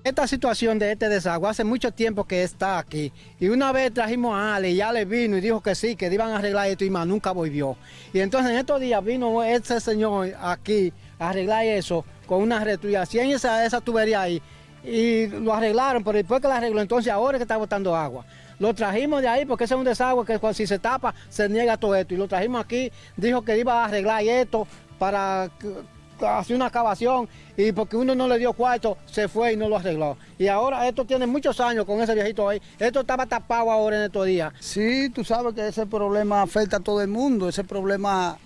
Esta situación de este desagüe hace mucho tiempo que está aquí. Y una vez trajimos a Ale y Ale vino y dijo que sí, que iban a arreglar esto y más nunca volvió. Y entonces en estos días vino ese señor aquí a arreglar eso con una retuyación esa, esa tubería ahí. Y lo arreglaron, pero después que lo arregló, entonces ahora es que está botando agua. Lo trajimos de ahí porque ese es un desagüe que si se tapa se niega todo esto. Y lo trajimos aquí, dijo que iba a arreglar esto para hacer una excavación y porque uno no le dio cuarto, se fue y no lo arregló. Y ahora esto tiene muchos años con ese viejito ahí. Esto estaba tapado ahora en estos días. Sí, tú sabes que ese problema afecta a todo el mundo. Ese problema,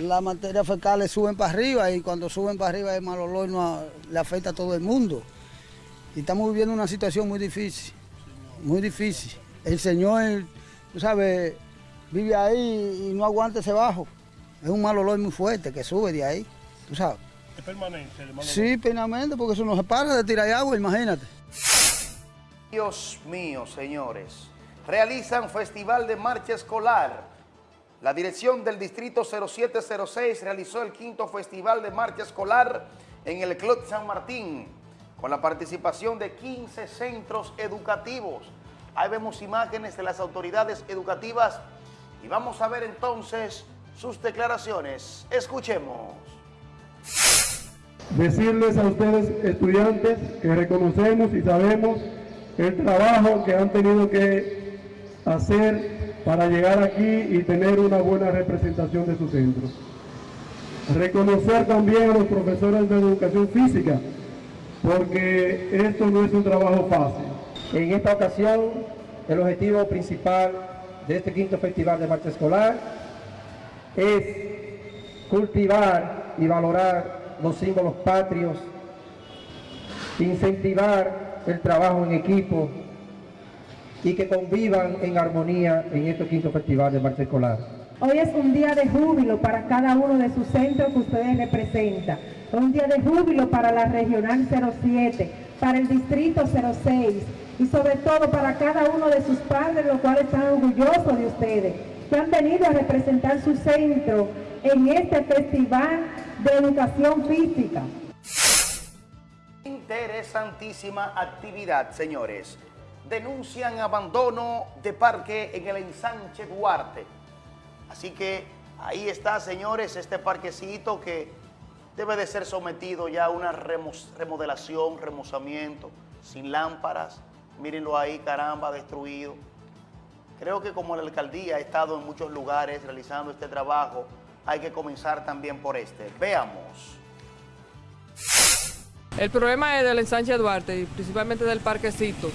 las materias fecales suben para arriba y cuando suben para arriba el mal olor le afecta a todo el mundo. Y estamos viviendo una situación muy difícil, muy difícil. El Señor, tú sabes, vive ahí y no aguanta ese bajo. Es un mal olor muy fuerte que sube de ahí, tú sabes. ¿Es permanente? Sí, plenamente, porque eso no se para de tirar agua, imagínate. Dios mío, señores. Realizan Festival de Marcha Escolar. La dirección del Distrito 0706 realizó el quinto Festival de Marcha Escolar en el Club San Martín, con la participación de 15 centros educativos. Ahí vemos imágenes de las autoridades educativas y vamos a ver entonces sus declaraciones. Escuchemos. Decirles a ustedes estudiantes que reconocemos y sabemos el trabajo que han tenido que hacer para llegar aquí y tener una buena representación de su centro. Reconocer también a los profesores de educación física, porque esto no es un trabajo fácil. En esta ocasión, el objetivo principal de este quinto festival de marcha escolar es cultivar y valorar los símbolos patrios, incentivar el trabajo en equipo y que convivan en armonía en este quinto festival de marcha escolar. Hoy es un día de júbilo para cada uno de sus centros que ustedes representan. Un día de júbilo para la Regional 07, para el Distrito 06 y sobre todo para cada uno de sus padres, los cuales están orgullosos de ustedes, que han venido a representar su centro en este Festival de Educación Física. Interesantísima actividad, señores. Denuncian abandono de parque en el ensanche Duarte. Así que ahí está, señores, este parquecito que debe de ser sometido ya a una remodelación, remozamiento, sin lámparas. Mírenlo ahí, caramba, destruido. Creo que como la alcaldía ha estado en muchos lugares realizando este trabajo, hay que comenzar también por este. Veamos. El problema es del ensanche Duarte y principalmente del parquecito,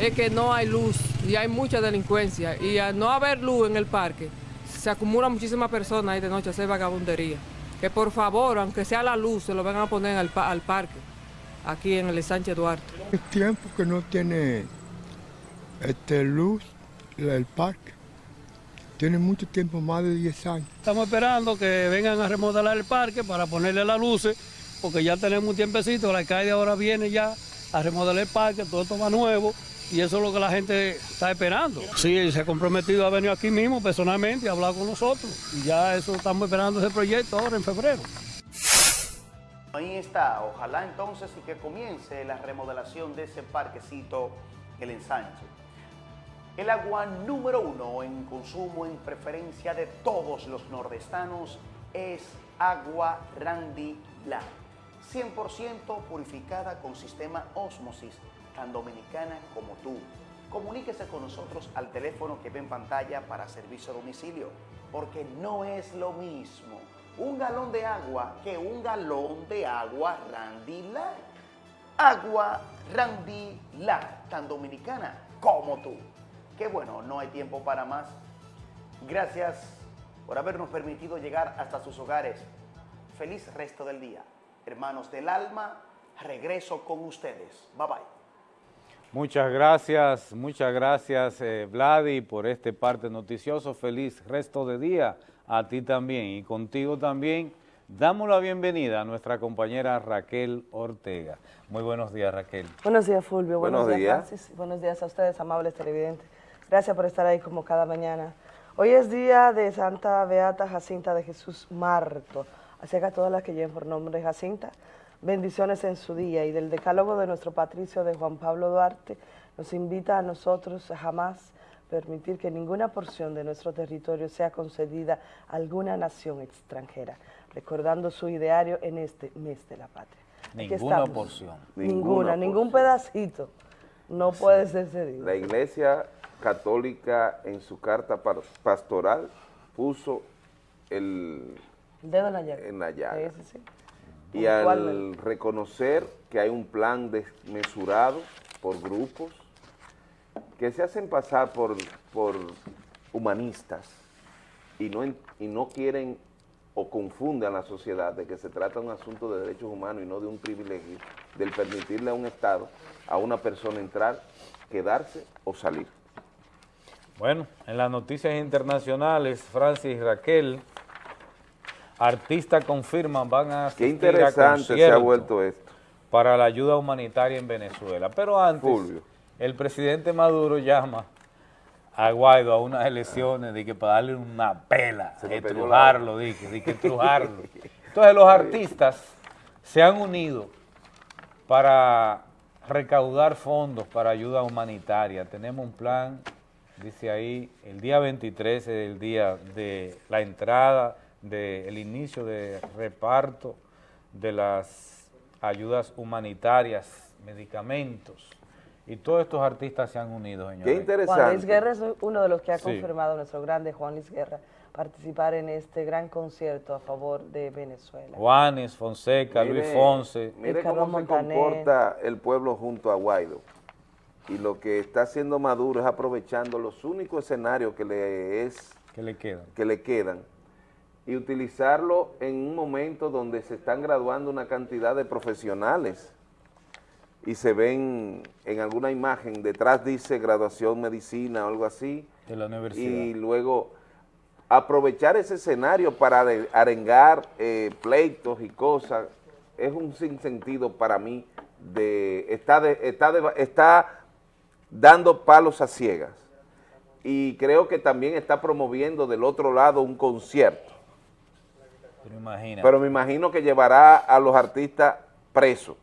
es que no hay luz y hay mucha delincuencia y al no haber luz en el parque se acumulan muchísimas personas ahí de noche a hacer vagabundería. Que por favor, aunque sea la luz, se lo van a poner al, pa- al parque, aquí en el ensanche Duarte. Es tiempo que no tiene este, luz el parque. Tiene mucho tiempo, más de 10 años. Estamos esperando que vengan a remodelar el parque para ponerle las luces, porque ya tenemos un tiempecito, la alcalde ahora viene ya a remodelar el parque, todo esto va nuevo, y eso es lo que la gente está esperando. Sí, se ha comprometido a venir aquí mismo personalmente y a hablar con nosotros, y ya eso estamos esperando ese proyecto ahora en febrero. Ahí está, ojalá entonces y que comience la remodelación de ese parquecito, el ensanche. El agua número uno en consumo en preferencia de todos los nordestanos es agua Randy Blanc, 100% purificada con sistema Osmosis, tan dominicana como tú. Comuníquese con nosotros al teléfono que ve en pantalla para servicio a domicilio, porque no es lo mismo un galón de agua que un galón de agua Randy Light. Agua Randy Light, tan dominicana como tú. Qué bueno, no hay tiempo para más. Gracias por habernos permitido llegar hasta sus hogares. Feliz resto del día. Hermanos del alma, regreso con ustedes. Bye bye. Muchas gracias, muchas gracias eh, Vladi por este parte noticioso. Feliz resto de día a ti también y contigo también. Damos la bienvenida a nuestra compañera Raquel Ortega. Muy buenos días Raquel. Buenos días, Fulvio. Buenos, Buenos días, días. Francis. Buenos días a ustedes, amables televidentes. Gracias por estar ahí como cada mañana. Hoy es día de Santa Beata Jacinta de Jesús Marto. Así que a todas las que lleven por nombre Jacinta, bendiciones en su día. Y del decálogo de nuestro patricio de Juan Pablo Duarte, nos invita a nosotros a jamás permitir que ninguna porción de nuestro territorio sea concedida a alguna nación extranjera, recordando su ideario en este mes de la patria. Ninguna porción. Ninguna, ningún pedacito no puede ser cedido. La Iglesia Católica en su carta pastoral puso el Dedo en la llaga. en la llaga. Sí, sí, sí. Y al reconocer que hay un plan desmesurado por grupos que se hacen pasar por, por humanistas y no, y no quieren o confunden a la sociedad de que se trata de un asunto de derechos humanos y no de un privilegio, del permitirle a un Estado, a una persona entrar, quedarse o salir. Bueno, en las noticias internacionales, Francis y Raquel, artistas confirman van a Qué asistir a interesante se ha vuelto esto. para la ayuda humanitaria en Venezuela. Pero antes, el presidente Maduro llama a Guaido a unas elecciones de que para darle una pela, estrujarlo, de que, de que estrujarlo. Entonces los artistas se han unido para recaudar fondos para ayuda humanitaria. Tenemos un plan, dice ahí, el día 23 es el día de la entrada, del inicio de reparto de las ayudas humanitarias, medicamentos. Y todos estos artistas se han unido, señores. Juan Luis Guerra es uno de los que ha Sí. confirmado, nuestro grande Juan Luis Guerra, participar en este gran concierto a favor de Venezuela. Juanes, Fonseca, Luis Fonse. Mire Carlos cómo se Montaner. comporta el pueblo junto a Guaido. Y lo que está haciendo Maduro es aprovechando los únicos escenarios que le es que le quedan, que le quedan y utilizarlo en un momento donde se están graduando una cantidad de profesionales y se ven en alguna imagen, detrás dice graduación medicina o algo así, de la universidad. y luego aprovechar ese escenario para are- arengar eh, pleitos y cosas es un sinsentido para mí de está de- está de- está dando palos a ciegas y creo que también está promoviendo del otro lado un concierto Pero me imagino que llevará a los artistas presos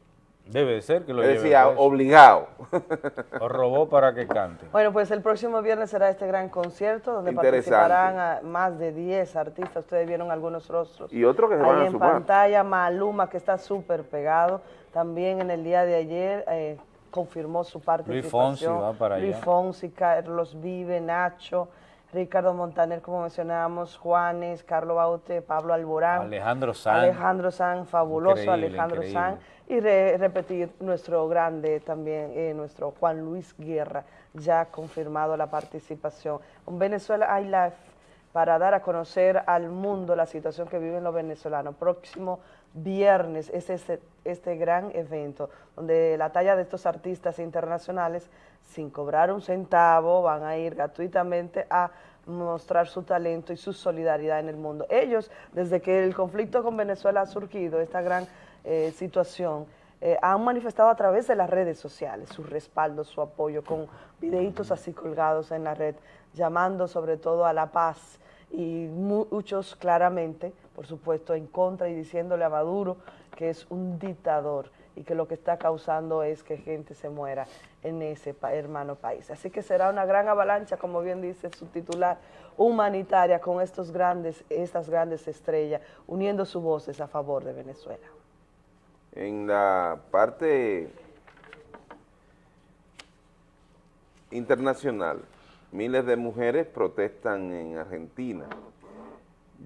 Debe de ser que lo es lleve decir, a- preso. obligado O robó para que cante. Bueno, pues el próximo viernes será este gran concierto donde participarán a más de 10 artistas. Ustedes vieron algunos rostros. y otros que se Ahí van a en sumar pantalla, Maluma, que está súper pegado. También en el día de ayer eh, confirmó su participación. Fonsi va para Luis. Fonsi, Carlos Vive, Nacho, Ricardo Montaner, como mencionábamos, Juanes, Carlos Baute, Pablo Alborán. Alejandro Sanz. Alejandro Sanz, fabuloso Increíble, Alejandro increíble. Sanz. Y re- repetir nuestro grande también, eh, nuestro Juan Luis Guerra, ya ha confirmado la participación. En Venezuela hay Life para dar a conocer al mundo la situación que viven los venezolanos. Próximo viernes es este, este gran evento donde la talla de estos artistas internacionales, sin cobrar un centavo, van a ir gratuitamente a mostrar su talento y su solidaridad en el mundo. Ellos, desde que el conflicto con Venezuela ha surgido, esta gran eh, situación, eh, han manifestado a través de las redes sociales su respaldo, su apoyo, con videitos así colgados en la red, llamando sobre todo a la paz y muchos claramente, por supuesto, en contra y diciéndole a Maduro que es un dictador y que lo que está causando es que gente se muera en ese hermano país. Así que será una gran avalancha, como bien dice su titular, humanitaria con estos grandes, estas grandes estrellas, uniendo sus voces a favor de Venezuela. En la parte internacional, miles de mujeres protestan en Argentina.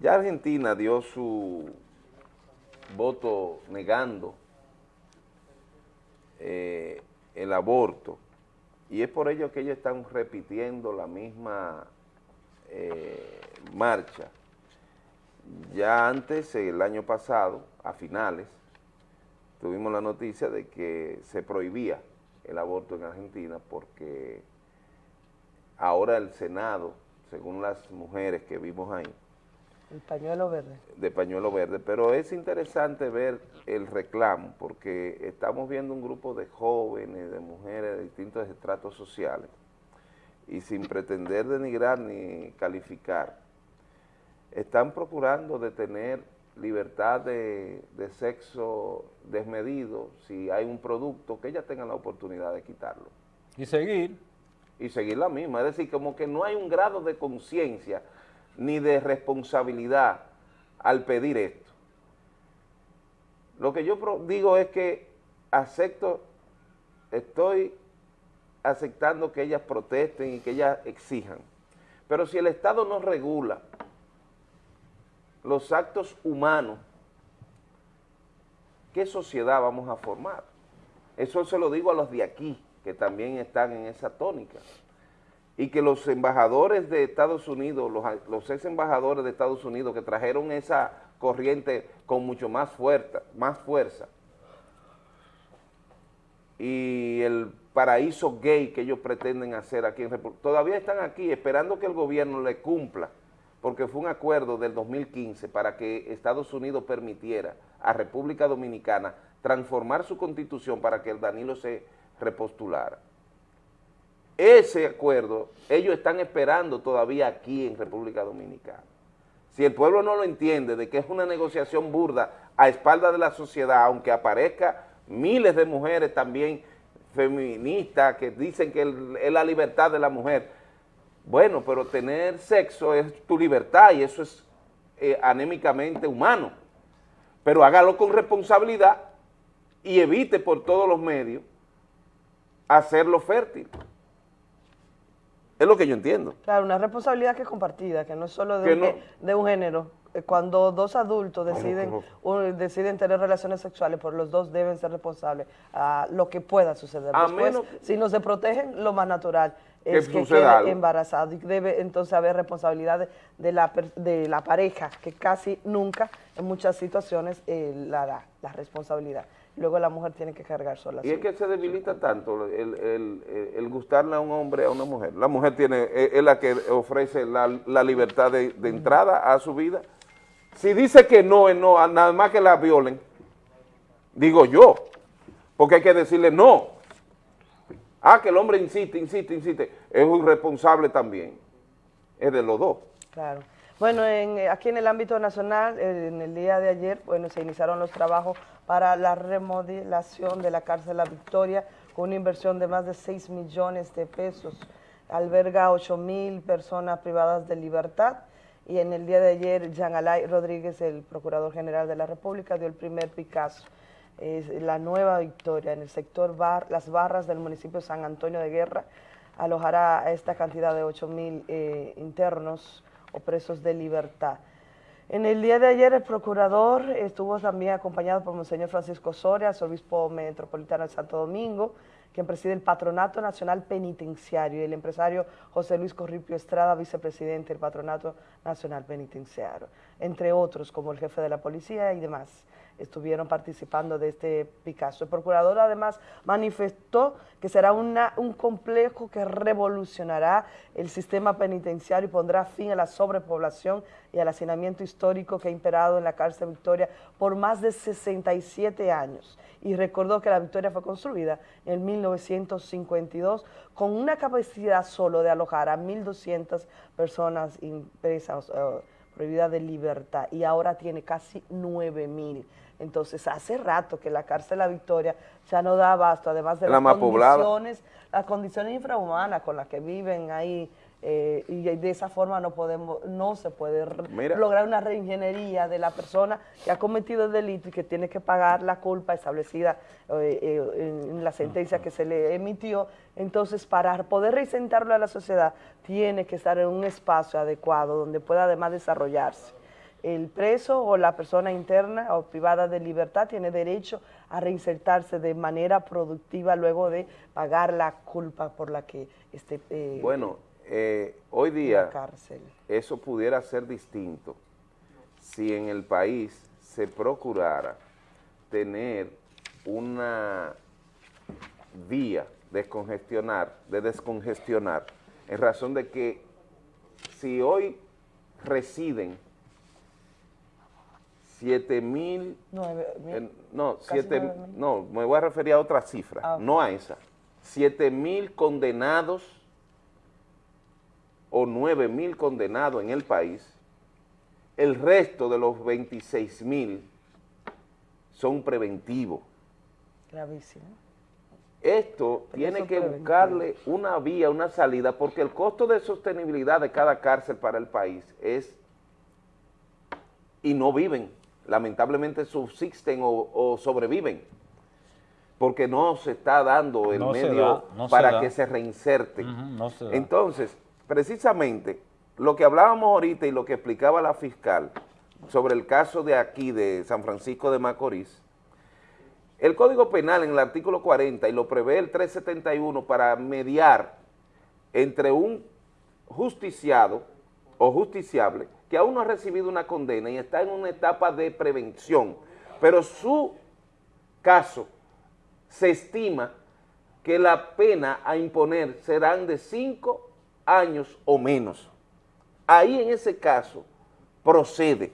Ya Argentina dio su voto negando eh, el aborto y es por ello que ellos están repitiendo la misma eh, marcha. Ya antes, el año pasado, a finales, tuvimos la noticia de que se prohibía el aborto en Argentina porque ahora el Senado, según las mujeres que vimos ahí, El pañuelo verde. de pañuelo verde, pero es interesante ver el reclamo porque estamos viendo un grupo de jóvenes, de mujeres de distintos estratos sociales y sin pretender denigrar ni calificar, están procurando de tener libertad de, de sexo desmedido si hay un producto que ellas tengan la oportunidad de quitarlo. Y seguir. Y seguir la misma, es decir, como que no hay un grado de conciencia ni de responsabilidad al pedir esto. Lo que yo digo es que acepto, estoy aceptando que ellas protesten y que ellas exijan, pero si el Estado no regula los actos humanos ¿qué sociedad vamos a formar? Eso se lo digo a los de aquí, que también están en esa tónica. Y que los embajadores de Estados Unidos, los, ex embajadores de Estados Unidos que trajeron esa corriente con mucho más fuerza, más fuerza, y el paraíso gay que ellos pretenden hacer aquí en República, todavía están aquí esperando que el gobierno le cumpla, porque fue un acuerdo del 2015 para que Estados Unidos permitiera a República Dominicana transformar su constitución para que el Danilo se repostulara. Ese acuerdo, ellos están esperando todavía aquí en República Dominicana. Si el pueblo no lo entiende de que es una negociación burda a espalda de la sociedad, aunque aparezca miles de mujeres también feministas que dicen que es la libertad de la mujer. Bueno, pero tener sexo es tu libertad y eso es eh, anémicamente humano. Pero hágalo con responsabilidad y evite por todos los medios hacerlo fértil. Es lo que yo entiendo. Claro, una responsabilidad que es compartida, que no es solo de, un, de un género. Eh, cuando dos adultos deciden, deciden tener relaciones sexuales, pues los dos deben ser responsables a lo que pueda suceder. A Después, si no se protegen, lo más natural es que, quede embarazado y debe entonces haber responsabilidad de, la, de la pareja, que casi nunca, en muchas situaciones, eh, la da, la responsabilidad luego la mujer tiene que cargar sola. Y es que se debilita tanto el, el, gustarle a un hombre a una mujer. La mujer tiene es, la que ofrece la, libertad de, entrada a su vida. Si dice que no, es no, nada más que la violen, digo yo, porque hay que decirle no. Ah, que el hombre insiste, insiste, insiste, es un responsable también, es de los dos. Claro. Bueno, en, aquí en el ámbito nacional, en el día de ayer, bueno, se iniciaron los trabajos para la remodelación de la cárcel La Victoria con una inversión de más de 6 millones de pesos. Alberga 8 mil personas privadas de libertad y en el día de ayer Jean Alay Rodríguez, el Procurador General de la República, dio el primer Picasso. Es la nueva Victoria en el sector bar, Las Barras del municipio San Antonio de Guerra alojará a esta cantidad de 8 mil eh, internos o presos de libertad. En el día de ayer el procurador estuvo también acompañado por Monseñor Francisco Soria, obispo metropolitano de Santo Domingo, quien preside el Patronato Nacional Penitenciario, y el empresario José Luis Corripio Estrada, vicepresidente del Patronato Nacional Penitenciario, entre otros como el jefe de la policía y demás estuvieron participando de este Picasso. El procurador además manifestó que será un complejo que revolucionará el sistema penitenciario y pondrá fin a la sobrepoblación y al hacinamiento histórico que ha imperado en la cárcel Victoria por más de 67 años. Y recordó que la Victoria fue construida en 1952 con una capacidad solo de alojar a 1.200 personas impresas, uh, prohibidas de libertad, y ahora tiene casi 9.000 entonces, hace rato que la cárcel La Victoria ya no da abasto, además de las condiciones, las condiciones infrahumanas con las que viven ahí, eh, y de esa forma no podemos, no se puede lograr una reingeniería de la persona que ha cometido el delito y que tiene que pagar la culpa establecida eh, eh, en la sentencia que se le emitió. Entonces, para poder reinsentarlo a la sociedad, tiene que estar en un espacio adecuado donde pueda además desarrollarse. El preso o la persona interna o privada de libertad tiene derecho a reinsertarse de manera productiva luego de pagar la culpa por la que esté eh, Bueno, eh, hoy día eso pudiera ser distinto si en el país se procurara tener una vía descongestionar, de descongestionar, en razón de que si hoy residen 7 mil, no, siete, no, me voy a referir a otra cifra, ah, no a esa, 7 mil condenados o 9 mil condenados en el país, el resto de los 26 mil son preventivos. Gravísimo. Esto tiene que buscarle una vía, una salida, porque el costo de sostenibilidad de cada cárcel para el país es, y no viven, lamentablemente subsisten o, sobreviven, porque no se está dando el medio para que se reinserten. Entonces, precisamente, lo que hablábamos ahorita y lo que explicaba la fiscal sobre el caso de aquí, de San Francisco de Macorís, El Código Penal en el artículo 40 y lo prevé el 371 para mediar entre un justiciado o justiciable que aún no ha recibido una condena y está en una etapa de prevención, pero su caso se estima que la pena a imponer serán de cinco años o menos. Ahí en ese caso procede.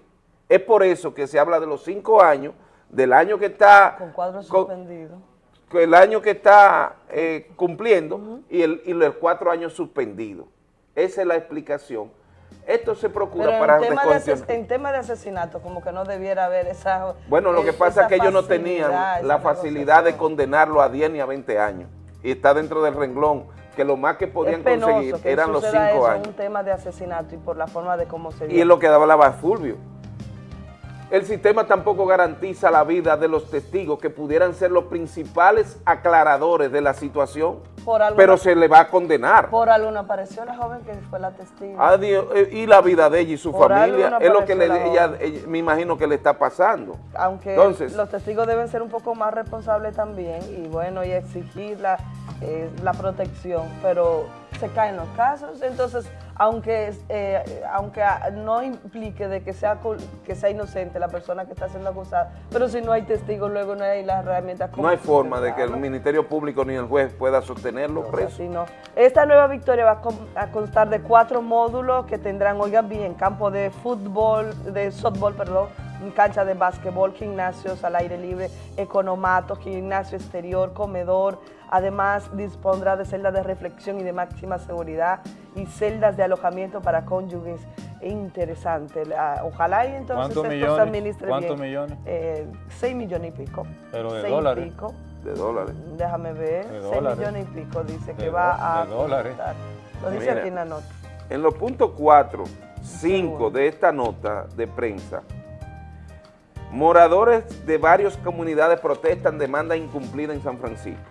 Es por eso que se habla de los cinco años, del año que está... Con cuadro suspendido. el año que está eh, cumpliendo y, el, y los cuatro años suspendidos. Esa es la explicación. Esto se procura Pero para en tema, de en tema de asesinato, como que no debiera haber esa Bueno, lo que pasa es que ellos no tenían la facilidad de condenarlo a 10 ni a 20 años. Y está dentro del renglón, que lo más que podían penoso conseguir que eran los 5 eso, años. un tema de asesinato y por la forma de cómo se dio. Y es lo que daba la Fulvio. El sistema tampoco garantiza la vida de los testigos que pudieran ser los principales aclaradores de la situación, Por pero se le va a condenar. Por algo no apareció la joven que fue la testigo. Adiós, eh, y la vida de ella y su Por familia es lo que le, ella, ella- me imagino que le está pasando. Aunque Entonces- los testigos deben ser un poco más responsables también y bueno, y exigir la, eh, la protección, pero se caen los casos, entonces aunque eh, aunque no implique de que sea que sea inocente la persona que está siendo acusada, pero si no hay testigos luego no hay las herramientas No hay forma de que el. Ministerio Público ni el juez pueda sostenerlo preso. Así no. Esta nueva victoria va a con- a constar de cuatro módulos que tendrán, oigan bien, campo de fútbol, de softball, perdón, cancha de básquetbol, gimnasios al aire libre, economato, gimnasio exterior, comedor. Además, dispondrá de celdas de reflexión y de máxima seguridad y celdas de alojamiento para cónyuges. Interesante. La- Ojalá y entonces ¿Cuántos esto se millones? administre ¿Cuántos bien. millones? Eh, seis millones y pico. Pero de Seis y dólares. pico. De dólares. Déjame ver, De 6 dólares. millones y pico dice que De va a de dólares. Lo dice Mira, aquí en la nota. En los puntos 4, 5 de esta nota de prensa, moradores de varias comunidades protestan demanda incumplida en San Francisco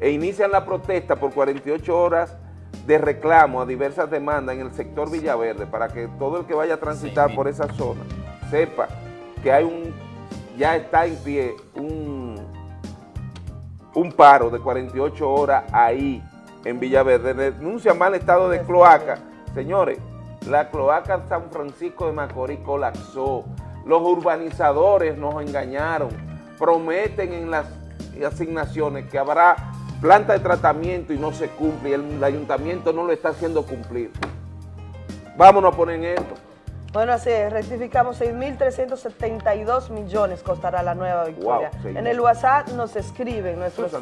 e inician la protesta por 48 horas de reclamo a diversas demandas en el sector Villaverde para que todo el que vaya a transitar por esa zona sepa que hay un, ya está en pie un, un paro de 48 horas ahí en Villaverde. Denuncia mal estado de cloaca. Señores, la cloaca San Francisco de Macorís colapsó. Los urbanizadores nos engañaron. Prometen en las asignaciones que habrá planta de tratamiento y no se cumple. El ayuntamiento no lo está haciendo cumplir. Vámonos a poner en esto. Bueno, así es, rectificamos 6.372 millones costará la nueva victoria. Wow, en el WhatsApp nos escriben nuestros,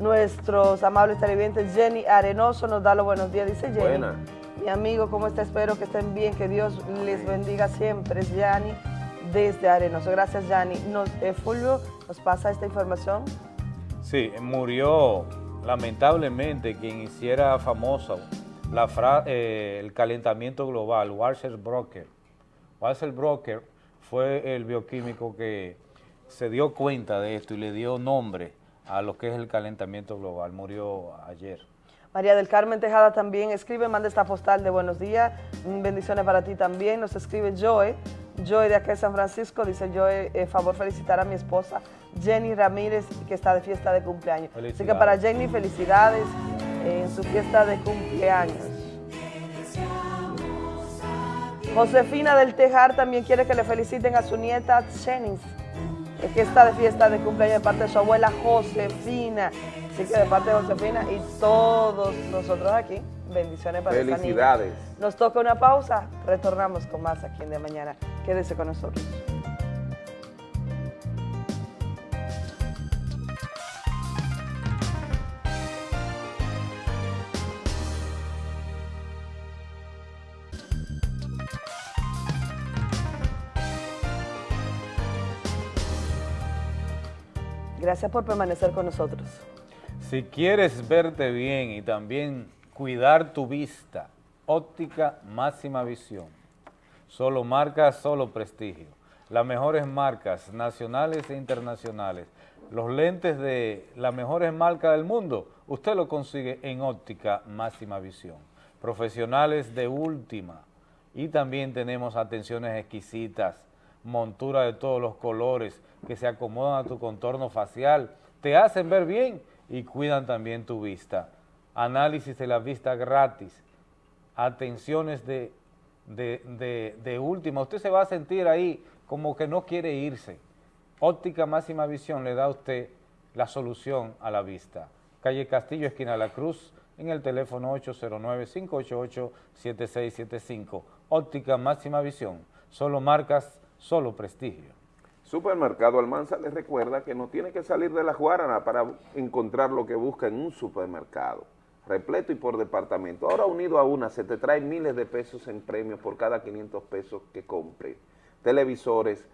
nuestros amables televidentes. Jenny Arenoso nos da los buenos días, dice Jenny. Buena. Mi amigo, ¿cómo está? Espero que estén bien, que Dios les bendiga siempre. Es Yanni desde Arenoso. Gracias, Yanni. Nos, eh, Fulvio, ¿nos pasa esta información? Sí, murió lamentablemente quien hiciera famosa la fra- eh, el calentamiento global, Walter Brocker. Walter Brocker fue el bioquímico que se dio cuenta de esto y le dio nombre a lo que es el calentamiento global. Murió ayer. María del Carmen Tejada también escribe, manda esta postal de buenos días, Mm, bendiciones para ti también. Nos escribe Joe, Joe de acá de San Francisco, dice Joe, eh, favor felicitar a mi esposa Jenny Ramírez, que está de fiesta de cumpleaños. Así que Felicidades. para Jenny, felicidades en su fiesta de cumpleaños. Josefina del Tejar también quiere que le feliciten a su nieta Chenis, que está de fiesta de cumpleaños de parte de su abuela Josefina. Así que de parte de Josefina y todos nosotros aquí, bendiciones para esta niña. Felicidades. Nos toca una pausa, retornamos con más aquí en De Mañana. Quédese con nosotros. Gracias por permanecer con nosotros. Si quieres verte bien y también cuidar tu vista, óptica máxima visión. Solo marcas, solo prestigio. Las mejores marcas nacionales e internacionales. Los lentes de las mejores marcas del mundo, usted lo consigue en óptica máxima visión. Profesionales de última. Y también tenemos atenciones exquisitas montura de todos los colores que se acomodan a tu contorno facial, te hacen ver bien y cuidan también tu vista. Análisis de la vista gratis, atenciones de, de, de, última, usted se va a sentir ahí como que no quiere irse. Óptica Máxima Visión le da a usted la solución a la vista. Calle Castillo, esquina La Cruz, en el teléfono 809-588-7675. Óptica Máxima Visión, solo marcas, solo prestigio. Supermercado Almanza les recuerda que no tiene que salir de la Guarana para encontrar lo que busca en un supermercado, repleto y por departamento. Ahora unido a una se te trae miles de pesos en premios por cada 500 pesos que compre. Televisores,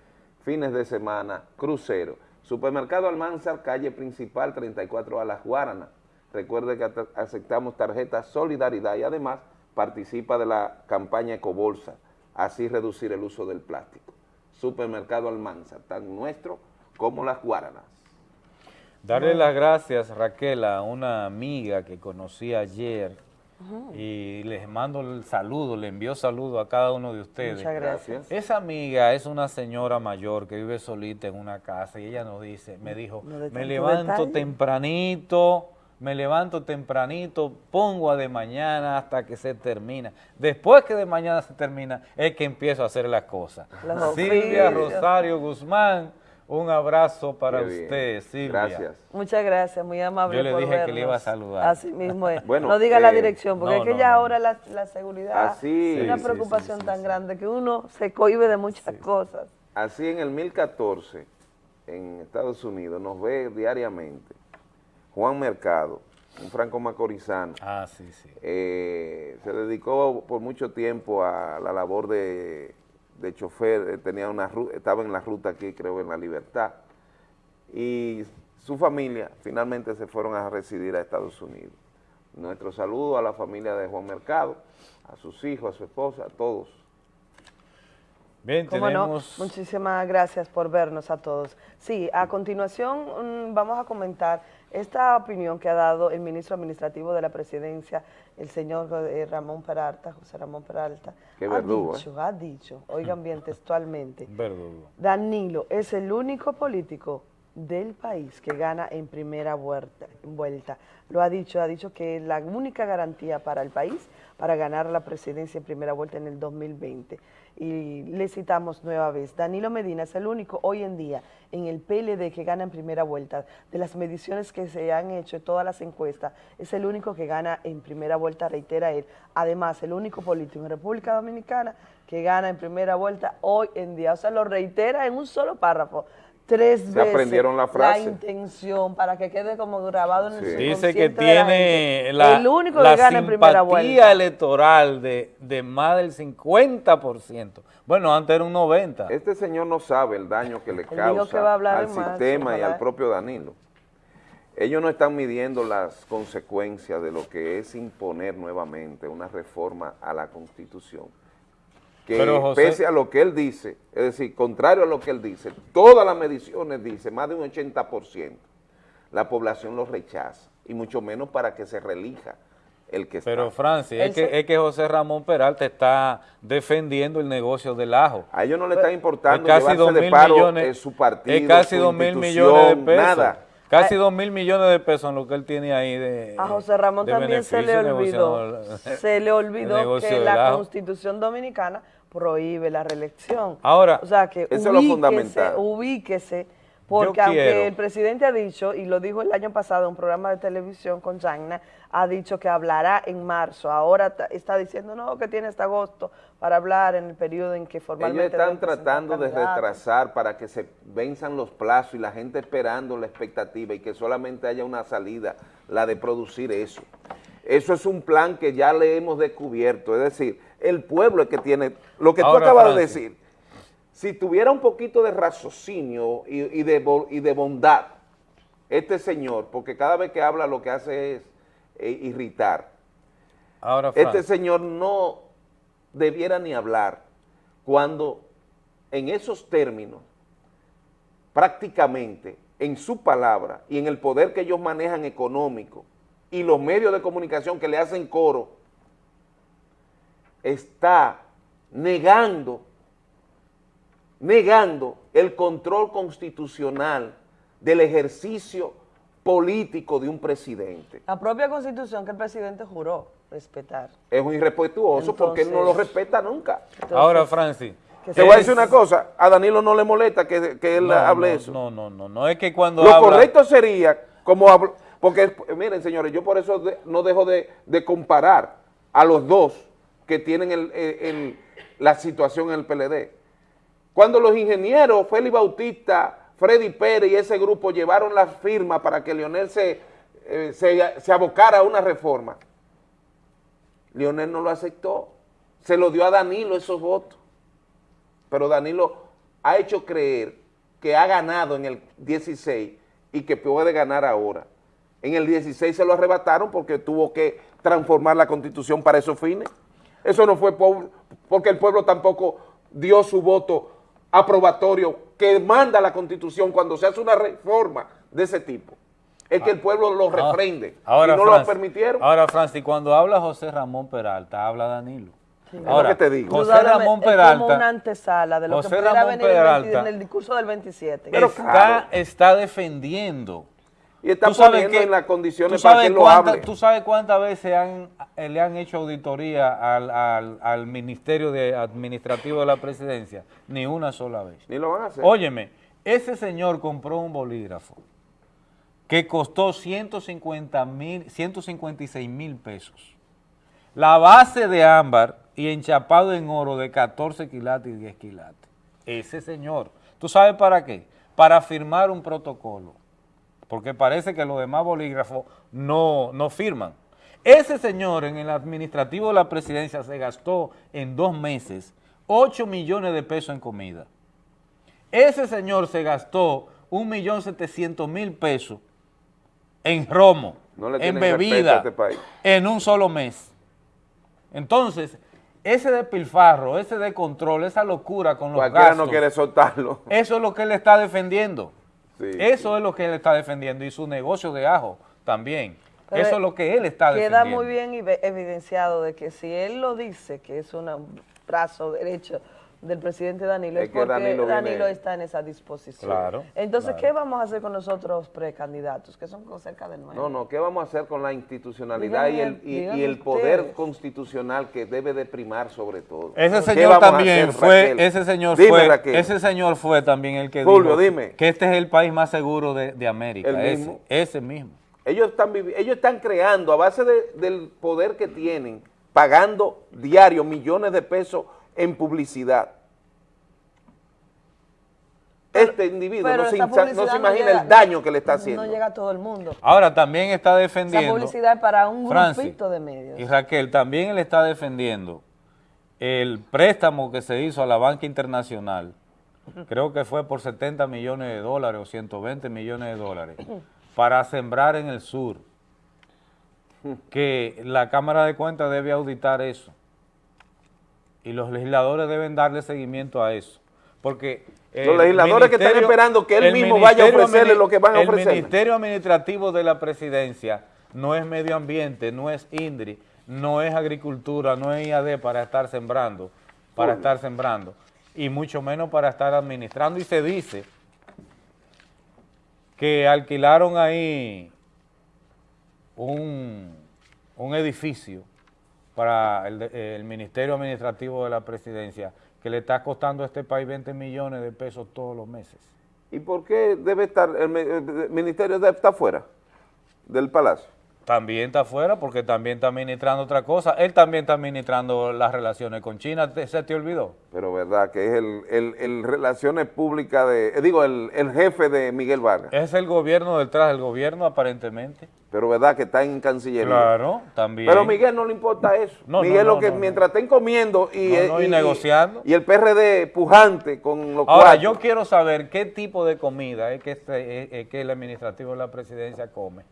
fines de semana, crucero. Supermercado Almanzar, calle principal 34 a la Guarana. Recuerde que aceptamos tarjeta Solidaridad y además participa de la campaña Ecobolsa, así reducir el uso del plástico. Supermercado Almanzar, tan nuestro como las Guaranas. Darle las gracias, Raquel, a una amiga que conocí ayer y les mando el saludo, le envío saludo a cada uno de ustedes. Muchas gracias. Esa amiga es una señora mayor que vive solita en una casa y ella nos dice, me dijo, No me levanto detalle". tempranito, me levanto tempranito, pongo a de mañana hasta que se termina. Después que de mañana se termina, es que empiezo a hacer las cosas. Los Silvia oficios. Rosario Guzmán, un abrazo para usted, Silvia. Gracias. Muchas gracias, muy amable Yo le por dije que le iba a saludar. Así mismo es. Bueno, no diga la eh, dirección, porque no, es que no, ya no. ahora la, la seguridad Así. es una Sí, sí, preocupación tan grande que uno se cohibe de muchas cosas. Así en el 1014, en Estados Unidos, nos ve diariamente Juan Mercado, un franco macorizano. Ah, sí, sí. Eh, se dedicó por mucho tiempo a la labor de, de chofer, eh, tenía una estaba en la ruta aquí, creo, en La Libertad. Y su familia finalmente se fueron a residir a Estados Unidos. Nuestro saludo a la familia de Juan Mercado, a sus hijos, a su esposa, a todos. Bien, ¿Cómo no? tenemos... Muchísimas gracias por vernos a todos. Sí, a continuación mm, vamos a comentar esta opinión que ha dado el ministro administrativo de la presidencia, el señor eh, Ramón Peralta, José Ramón Peralta. Qué ha dicho, ha dicho, oigan bien textualmente, Verdugo. Danilo es el único político del país que gana en primera vuelta, vuelta. Lo ha dicho, ha dicho que es la única garantía para el país para ganar la presidencia en primera vuelta en el 2020. Y le citamos nueva vez, Danilo Medina es el único hoy en día en el PLD que gana en primera vuelta. De las mediciones que se han hecho, todas las encuestas, es el único que gana en primera vuelta, reitera él. Además, el único político en República Dominicana que gana en primera vuelta hoy en día. O sea, lo reitera en un solo párrafo. Tres Se veces aprendieron la frase. intención para que quede como grabado en el Dice que de la tiene gente. la, el único la que gana en primera simpatía vuelta. electoral de, de más del 50%. Bueno, antes era un 90%. Este señor no sabe el daño que le causa que al sistema y al propio Danilo. Ellos no están midiendo las consecuencias de lo que es imponer nuevamente una reforma a la Constitución. Que Pero, José- pese a lo que él dice, es decir, contrario a lo que él dice, todas las mediciones dicen, más de un 80%, la población lo rechaza, y mucho menos para que se relija el que está. Pero Francis, Él es que, es que José Ramón Peralta está defendiendo el negocio del ajo. A ellos no le está importando Es casi llevarse dos de mil paro millones, eh, su partido, es casi su dos mil millones de pesos. nada. Casi dos mil millones de pesos en lo que él tiene ahí de A José Ramón también se le olvidó, se le olvidó que la ajo. Constitución Dominicana prohíbe la reelección. Ahora, o sea que eso es lo ubíquese, fundamental. ubíquese, porque Yo aunque quiero- el presidente ha dicho, y lo dijo el año pasado en un programa de televisión con Chagna, ha dicho que hablará en marzo, ahora está diciendo no, que tiene hasta agosto para hablar en el periodo en que formalmente... Ellos están tratando de retrasar para que se venzan los plazos y la gente esperando la expectativa y que solamente haya una salida, la de producir eso. Eso es un plan que ya le hemos descubierto, es decir, el pueblo es que tiene, lo que Ahora, tú acabas de decir, si tuviera un poquito de raciocinio y, y de, bo- y de bondad, este señor, porque cada vez que habla lo que hace es eh, irritar, Ahora, este señor no debiera ni hablar cuando en esos términos, prácticamente en su palabra y en el poder que ellos manejan económico y los medios de comunicación que le hacen coro, está negando negando el control constitucional del ejercicio político de un presidente. La propia constitución que el presidente juró respetar. Es un irrespetuoso porque él no lo respeta nunca. Ahora, Francis. Te voy a decir una cosa, a Danilo no le molesta que, que él No, hable no, eso. No, no, no, no, es que cuando Lo habla- correcto sería, como hablo- porque miren señores, yo por eso no dejo de, comparar a los dos que tienen la situación en el PLD. Cuando los ingenieros Félix Bautista, Freddy Pérez y ese grupo llevaron la firma para que Leonel se, eh, se, se abocara a una reforma, Leonel no lo aceptó, se lo dio a Danilo esos votos, pero Danilo ha hecho creer que ha ganado en el 16 y que puede ganar ahora. En el 16 se lo arrebataron porque tuvo que transformar la constitución para esos fines. Eso no fue por- porque el pueblo tampoco dio su voto aprobatorio que manda la constitución cuando se hace una reforma de ese tipo. Es que el pueblo lo Ah, refrende Ahora, y no lo Francis, permitieron. Ahora, Francis, cuando habla José Ramón Peralta, habla Danilo. Es Ahora, lo que te digo. José Ramón es como Peralta, una antesala de lo José que pudiera Ramón venir el 20 Peralta en el discurso del 27. está, está defendiendo. Y está Tú sabes poniendo que- en las condiciones para lo hable. ¿Tú sabes cuántas veces han- eh, le han hecho auditoría al, al- al Ministerio de Administrativo de la Presidencia? Ni una sola vez. Ni lo van a hacer. Óyeme, ese señor compró un bolígrafo que costó 150 mil, 156 mil pesos. La base de ámbar y enchapado en oro de 14 quilates y 10 quilates. Ese señor, ¿tú sabes para qué? Para firmar un protocolo, porque parece que los demás bolígrafos no, no firman. Ese señor en el administrativo de la presidencia se gastó en dos meses 8 millones de pesos en comida. Ese señor se gastó 1.700.000 pesos en romo, No en bebida, este país. en un solo mes. Entonces, ese despilfarro, ese descontrol, esa locura con los Cualquiera gastos, no quiere soltarlo. eso es lo que él está defendiendo. Sí, eso es lo que él está defendiendo y su negocio de ajo también. Pero eso es lo que él está Queda defendiendo. muy bien evi- evidenciado de que si él lo dice, que es un brazo derecho del presidente Danilo, Es es, que porque Danilo Danilo, viene- está en esa disposición. Claro, Entonces, claro. ¿qué vamos a hacer con nosotros precandidatos, que son cerca de nueve? No, no, ¿qué vamos a hacer con la institucionalidad y el, y- el poder ustedes. constitucional que debe de primar sobre todo? Ese ¿Qué señor también hacer, fue, Raquel? ese señor Dime, fue, Raquel. ese señor fue también el que Julio, dijo dime. que este es el país más seguro de, de América. El ese, mismo. ese mismo. Ellos están, ellos están creando, a base de- del poder que tienen, pagando diario millones de pesos en publicidad. este individuo no se, esa insa- no publicidad se imagina llega- el daño que le está haciendo. No llega a todo el mundo. Ahora también está Esa defendiendo. publicidad es para un Francis, grupito de medios. Y Raquel, también él está defendiendo el préstamo que se hizo a la banca internacional, creo que fue por 70 millones de dólares o 120 millones de dólares, para sembrar en el sur, que la Cámara de Cuentas debe auditar eso y los legisladores deben darle seguimiento a eso, porque... Los legisladores que están esperando que él el mismo vaya a ofrecerle lo que van a el ofrecerle. Ministerio Administrativo de la Presidencia no es medio ambiente, no es INDRI, no es agricultura, no es IAD para estar sembrando, para estar sembrando, y mucho menos para estar administrando. Y se dice que alquilaron ahí un, un edificio para el, el Ministerio Administrativo de la Presidencia que le está costando a este país 20 millones de pesos todos los meses. ¿Y por qué debe estar el, el ministerio de- está fuera del palacio? También está afuera porque también está administrando otra cosa. Él también está administrando las relaciones con China. ¿Te- ¿Se te olvidó? Pero verdad que es el, el- el relaciones públicas de, eh, digo, el, el jefe de Miguel Vargas. Es el gobierno detrás del gobierno aparentemente. Pero verdad que está en Cancillería. Claro, también. Pero Miguel no le importa eso. No, Miguel no, lo que mientras estén comiendo y, negociando. y el PRD pujante con los Ahora, cuartos. yo quiero saber qué tipo de comida es que, este- es- es que el administrativo de la presidencia come,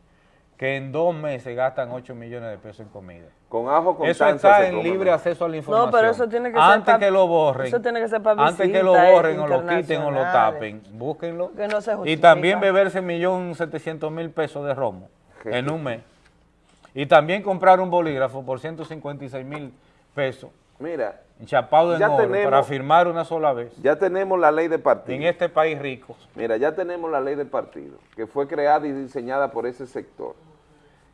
que en dos meses gastan 8 millones de pesos en comida. Con ajo con Eso está en libre acceso a la información. No, pero eso tiene que ser Antes que lo borren. eso tiene que ser pa' Antes que lo borren o lo quiten o lo tapen, búsquenlo. Que no se y también beberse 1.700.000 pesos de romo en un mes. Y también comprar un bolígrafo por 156 mil pesos Mira, enchapado en ya oro tenemos- para firmar una sola vez. ya tenemos la ley de partido. En este país rico. Mira, ya tenemos la ley del partido, que fue creada y diseñada por ese sector,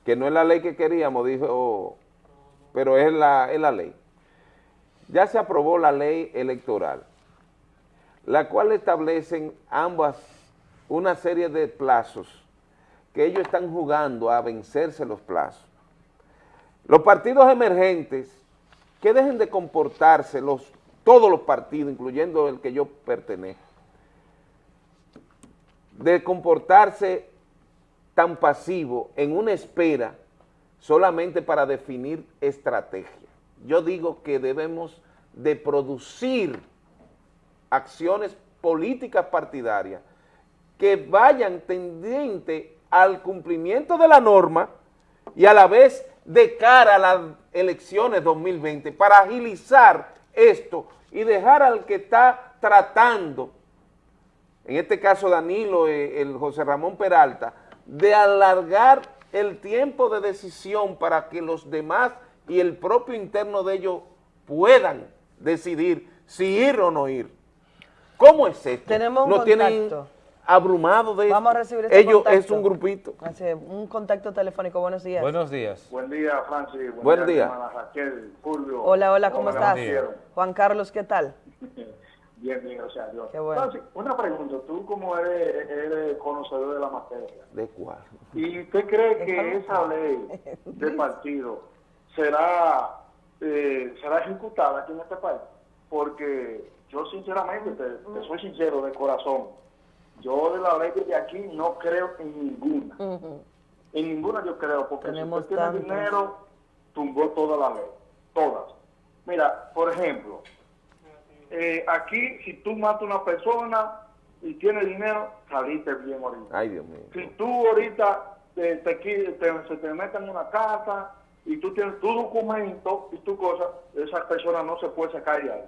que no es la ley que queríamos, dijo, pero es la, es la ley. Ya se aprobó la ley electoral, la cual establecen ambas una serie de plazos que ellos están jugando a vencerse los plazos. Los partidos emergentes, que dejen de comportarse los, todos los partidos, incluyendo el que yo pertenezco, de comportarse tan pasivo en una espera solamente para definir estrategia. Yo digo que debemos de producir acciones políticas partidarias que vayan tendiente al cumplimiento de la norma y a la vez de cara a las elecciones 2020 para agilizar esto y dejar al que está tratando en este caso Danilo, eh, el José Ramón Peralta, de alargar el tiempo de decisión para que los demás y el propio interno de ellos puedan decidir si ir o no ir. ¿Cómo es esto? Tenemos un tienen contacto. abrumado de Vamos a esto. recibir este Ellos contacto. es un grupito. Así es, un contacto telefónico. Buenos días. Buenos días. Buen día, Francis. Buen, Buen día. hermana Raquel, Julio. Hola, hola, ¿cómo me estás? Juan Carlos, ¿qué tal? Bien, bien, gracias a Dios. Qué bueno. Una pregunta. Tú como eres, eres conocedor de la materia, ¿De cuál? ¿y usted cree que esa ley de partido será, eh, será ejecutada aquí en este país? Porque yo sinceramente, te, te soy sincero de corazón, yo de la ley de aquí no creo en ninguna. En ninguna yo creo, porque Tenemos si usted tiene dinero, tumbó toda la ley, todas. Mira, por ejemplo, eh, aquí si tú matas a una persona y tienes dinero, saliste bien ahorita. Ay, Dios mío. Si tú ahorita te, te, te- se te meten en una casa y tú tienes tu documento y tu cosa, esa persona no se puede sacar ahí.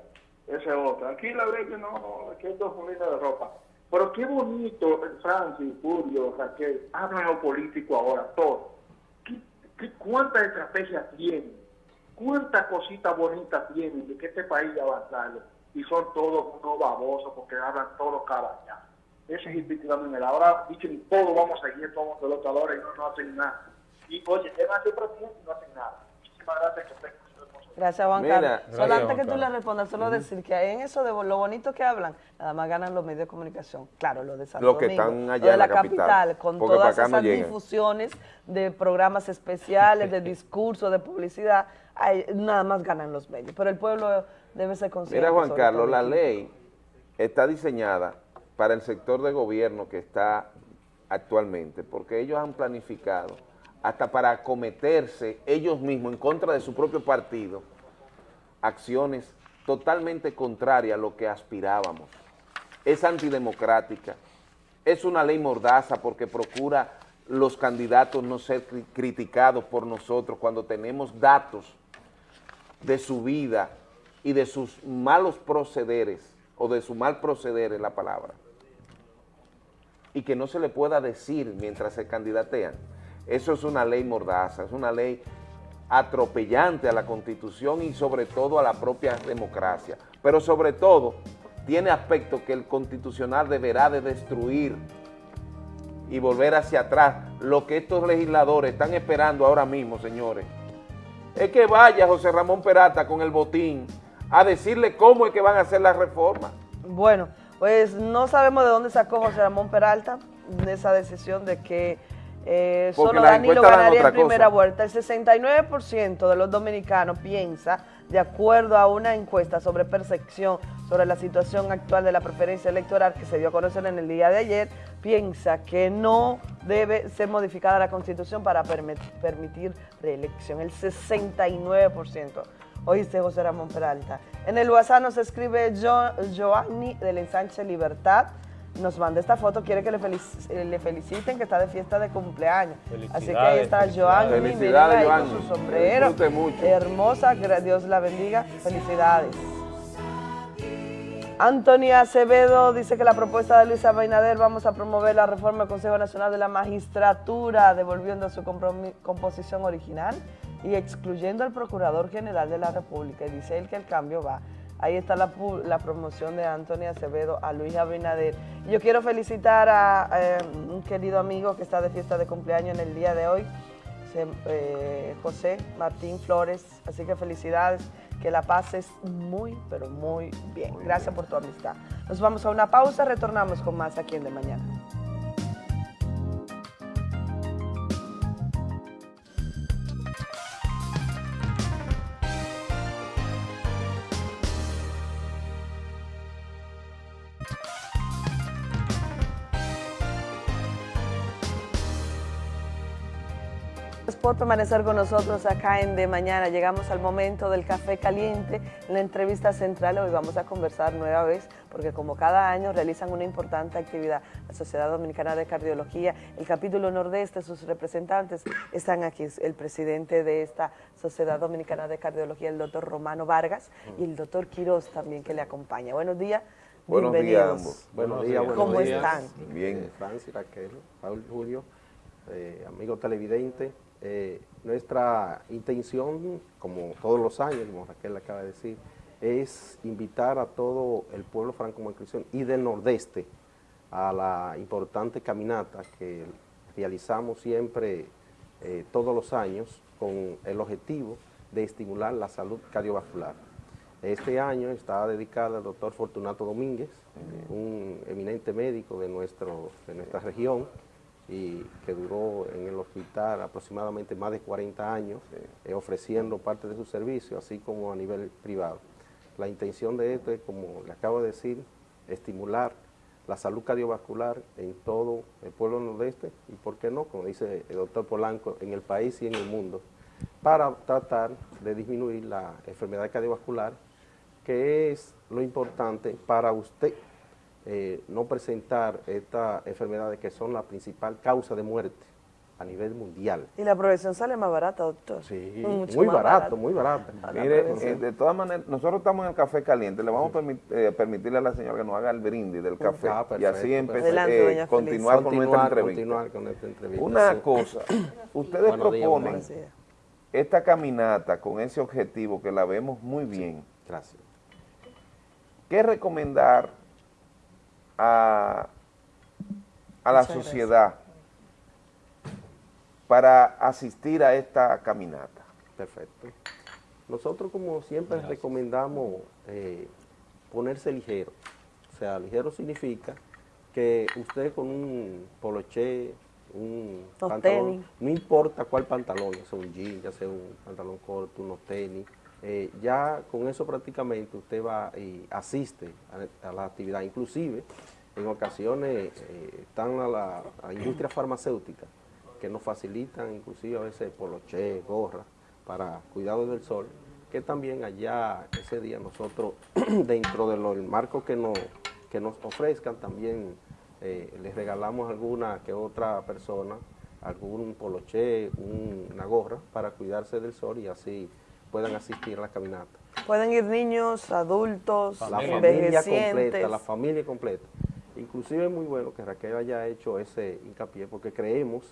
Esa es otra. Aquí la ley que no, aquí hay dos familias de ropa. Pero qué bonito, eh, Francis, Julio, Raquel, hablan lo político ahora, todo. ¿Qué, qué, ¿Cuántas estrategias tienen? ¿Cuántas cositas bonitas tienen de que este país va a avanzar? Y son todos unos babosos porque hablan todos cabañas. Eso es indiscutiblemente. Ahora dicen todo vamos a seguir todos los locadores y no, no hacen nada. Y oye, llevan ser presidente y no hacen nada. Muchísimas gracias que responsabilidad. Gracias, Juan Mira, Carlos. gracias, Solo antes Juan que tú le respondas, solo decir que en eso de lo bonito que hablan, nada más ganan los medios de comunicación. Claro, lo de Santo Los que Domingo, están allá lo de la la capital, con todas no esas difusiones de programas especiales, de discursos, de publicidad, nada más ganan los medios. Pero el pueblo debe ser. Mira, Juan Carlos, la ley está diseñada para el sector de gobierno que está actualmente, porque ellos han planificado hasta para acometerse ellos mismos en contra de su propio partido, acciones totalmente contrarias a lo que aspirábamos. Es antidemocrática, es una ley mordaza porque procura los candidatos no ser cri- criticados por nosotros cuando tenemos datos de su vida y de sus malos procederes, o de su mal proceder es la palabra, y que no se le pueda decir mientras se candidatean. Eso es una ley mordaza, es una ley atropellante a la Constitución y sobre todo a la propia democracia. Pero sobre todo, tiene aspectos que el constitucional deberá de destruir y volver hacia atrás. Lo que estos legisladores están esperando ahora mismo, señores, es que vaya José Ramón Peralta con el botín a decirle cómo es que van a hacer la reforma. Bueno, pues no sabemos de dónde sacó José Ramón Peralta esa decisión de que eh, solo las Danilo ganaría en cosa. primera vuelta. El 69% de los dominicanos piensa, de acuerdo a una encuesta sobre percepción sobre la situación actual de la preferencia electoral que se dio a conocer en el día de ayer, piensa que no debe ser modificada la constitución para permit- permitir reelección. El 69%. Oíste, José Ramón Peralta. En el WhatsApp nos escribe Jo- Joanny del ensanche Libertad. Nos manda esta foto, quiere que le, felic- eh, le feliciten que está de fiesta de cumpleaños. Así que ahí está Joanny, Felicidades, ahí con su sombrero. Mucho. Hermosa, Dios la bendiga. Felicidades. Antonia Acevedo dice que la propuesta de Luis Abinader vamos a promover la reforma del Consejo Nacional de la Magistratura, devolviendo su composición original y excluyendo al Procurador General de la República, y dice él que el cambio va. Ahí está la, promoción de Antonio Acevedo a Luis Abinader. Yo quiero felicitar a eh, un querido amigo que está de fiesta de cumpleaños en el día de hoy, se- eh, José Martín Flores. Así que felicidades, que la pases muy, pero muy bien. Gracias por tu amistad. Nos vamos a una pausa, retornamos con más aquí en De Mañana. Por permanecer con nosotros acá en De Mañana. Llegamos al momento del café caliente, la entrevista central. Hoy vamos a conversar nueva vez, porque como cada año realizan una importante actividad. La Sociedad Dominicana de Cardiología, el capítulo nordeste, sus representantes están aquí. El presidente de esta Sociedad Dominicana de Cardiología, el doctor Romano Vargas, y el doctor Quiroz también que le acompaña. Buenos días. Buenos días bienvenidos. ambos. Buenos días, buenos ¿Cómo días. están? Bien. Francis, Raquel, Paul Julio, eh, amigo televidente. Eh, nuestra intención, como todos los años, como Raquel acaba de decir, es invitar a todo el pueblo franco-macristiano y del nordeste a la importante caminata que realizamos siempre eh, todos los años con el objetivo de estimular la salud cardiovascular. Este año está dedicada al doctor Fortunato Domínguez, eh, un eminente médico de, nuestro, de nuestra región y que duró en el hospital aproximadamente más de 40 años eh, ofreciendo parte de su servicio, así como a nivel privado. La intención de esto es, como le acabo de decir, estimular la salud cardiovascular en todo el pueblo nordeste y, ¿por qué no?, como dice el doctor Polanco, en el país y en el mundo, para tratar de disminuir la enfermedad cardiovascular, que es lo importante para usted eh, no presentar estas enfermedades que son la principal causa de muerte a nivel mundial. Y la prevención sale más barata, doctor. Sí, Mucho muy barato, muy barato. Mire, eh, de todas maneras, nosotros estamos en el café caliente, le vamos a permi- eh, permitirle a la señora que nos haga el brindis del café Ah, y así empezar, eh, continuar con nuestra entrevista. continuar con esta entrevista, Una sí. cosa, ustedes Buenos proponen días. esta caminata con ese objetivo que la vemos muy bien. Gracias. ¿Qué recomendar a, a la Muchas gracias. sociedad para asistir a esta caminata? Perfecto. Nosotros, como siempre, recomendamos eh, ponerse ligero. O sea, ligero significa que usted con un poloché, un Los pantalón, tenis. no importa cuál pantalón, ya sea un jean, ya sea un pantalón corto, unos tenis, eh, ya con eso prácticamente usted va y asiste a, la actividad. Inclusive, en ocasiones eh, están a la, a industria farmacéutica que nos facilitan inclusive a veces poloché, gorra, para cuidado del sol, que también allá ese día nosotros, dentro del marco que nos, que nos ofrezcan, también eh, les regalamos alguna que otra persona, algún poloché, un- una gorra, para cuidarse del sol y así puedan asistir a la caminata. Pueden ir niños, adultos, La familia completa, la familia completa. Inclusive es muy bueno que Raquel haya hecho ese hincapié porque creemos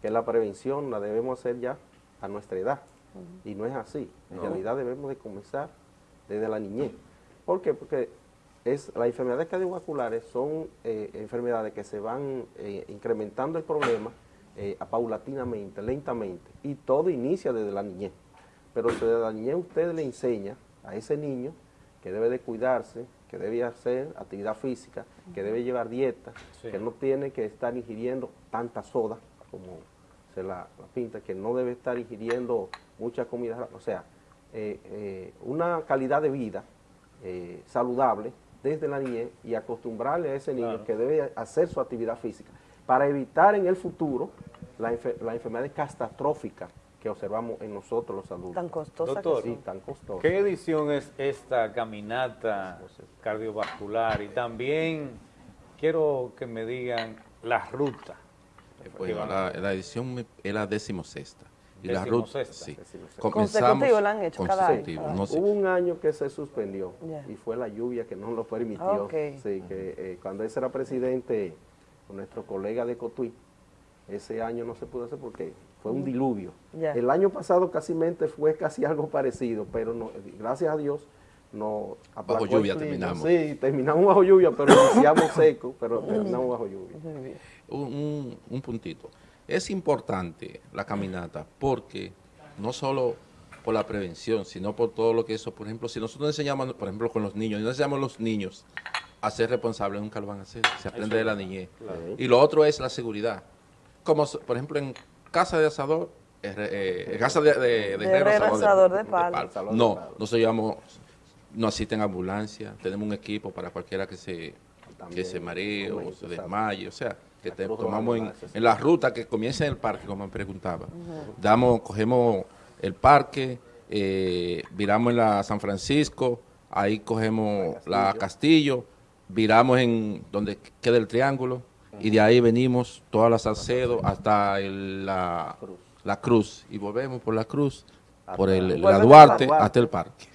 que la prevención la debemos hacer ya a nuestra edad. Y no es así. En No. realidad debemos de comenzar desde la niñez. ¿Por qué? Porque es, las enfermedades cardiovasculares son eh, enfermedades que se van eh, incrementando el problema eh, paulatinamente, lentamente. Y todo inicia desde la niñez. Pero niñez usted le enseña a ese niño que debe de cuidarse, que debe hacer actividad física, que debe llevar dieta, Sí. que no tiene que estar ingiriendo tanta soda como se la, la pinta, que no debe estar ingiriendo mucha comida, o sea, eh, eh, una calidad de vida eh, saludable desde la niñez y acostumbrarle a ese niño Claro. que debe hacer su actividad física para evitar en el futuro la, enfer- la enfermedad catastrófica que observamos en nosotros los adultos. Tan costosa Doctor, Sí, tan costosa. ¿Qué edición es esta caminata cardiovascular? Y también quiero que me digan la ruta. Van a la, edición es la decimosexta. Y la ruta, sí. Consecutivo la han hecho cada año. no sé. Hubo un año que se suspendió y fue la lluvia que no lo permitió. Sí, que eh, cuando ese era presidente, nuestro colega de Cotuí, Ese año no se pudo hacer porque fue un diluvio. Ya. El año pasado casi mente fue casi algo parecido, pero no, gracias a Dios no el lluvia terminamos. Sí, terminamos bajo lluvia, pero iniciamos seco, pero terminamos bajo lluvia. un, un- un puntito. Es importante la caminata porque no solo por la prevención, sino por todo lo que eso, por ejemplo, si nosotros enseñamos, por ejemplo, con los niños, no enseñamos a los niños a ser responsables, nunca lo van a hacer, se aprende de la niñez. Claro. Y lo otro es la seguridad. Como, por ejemplo, en casa de asador, eh, eh, en casa de, de, de De herrero, asador de palo. palo. De No, palo. nosotros llevamos, no asisten ambulancia, tenemos un equipo para cualquiera que se, que se maree o se desmaye, o sea, que te tomamos en, la ruta que comienza en el parque, como me preguntaba. Damos, cogemos el parque, eh, viramos en la San Francisco, ahí cogemos la Castillo, viramos en donde queda el triángulo y de ahí venimos todas las Salcedo hasta el- la, la Cruz y volvemos por la Cruz, por el, la Duarte Duarte. hasta el parque.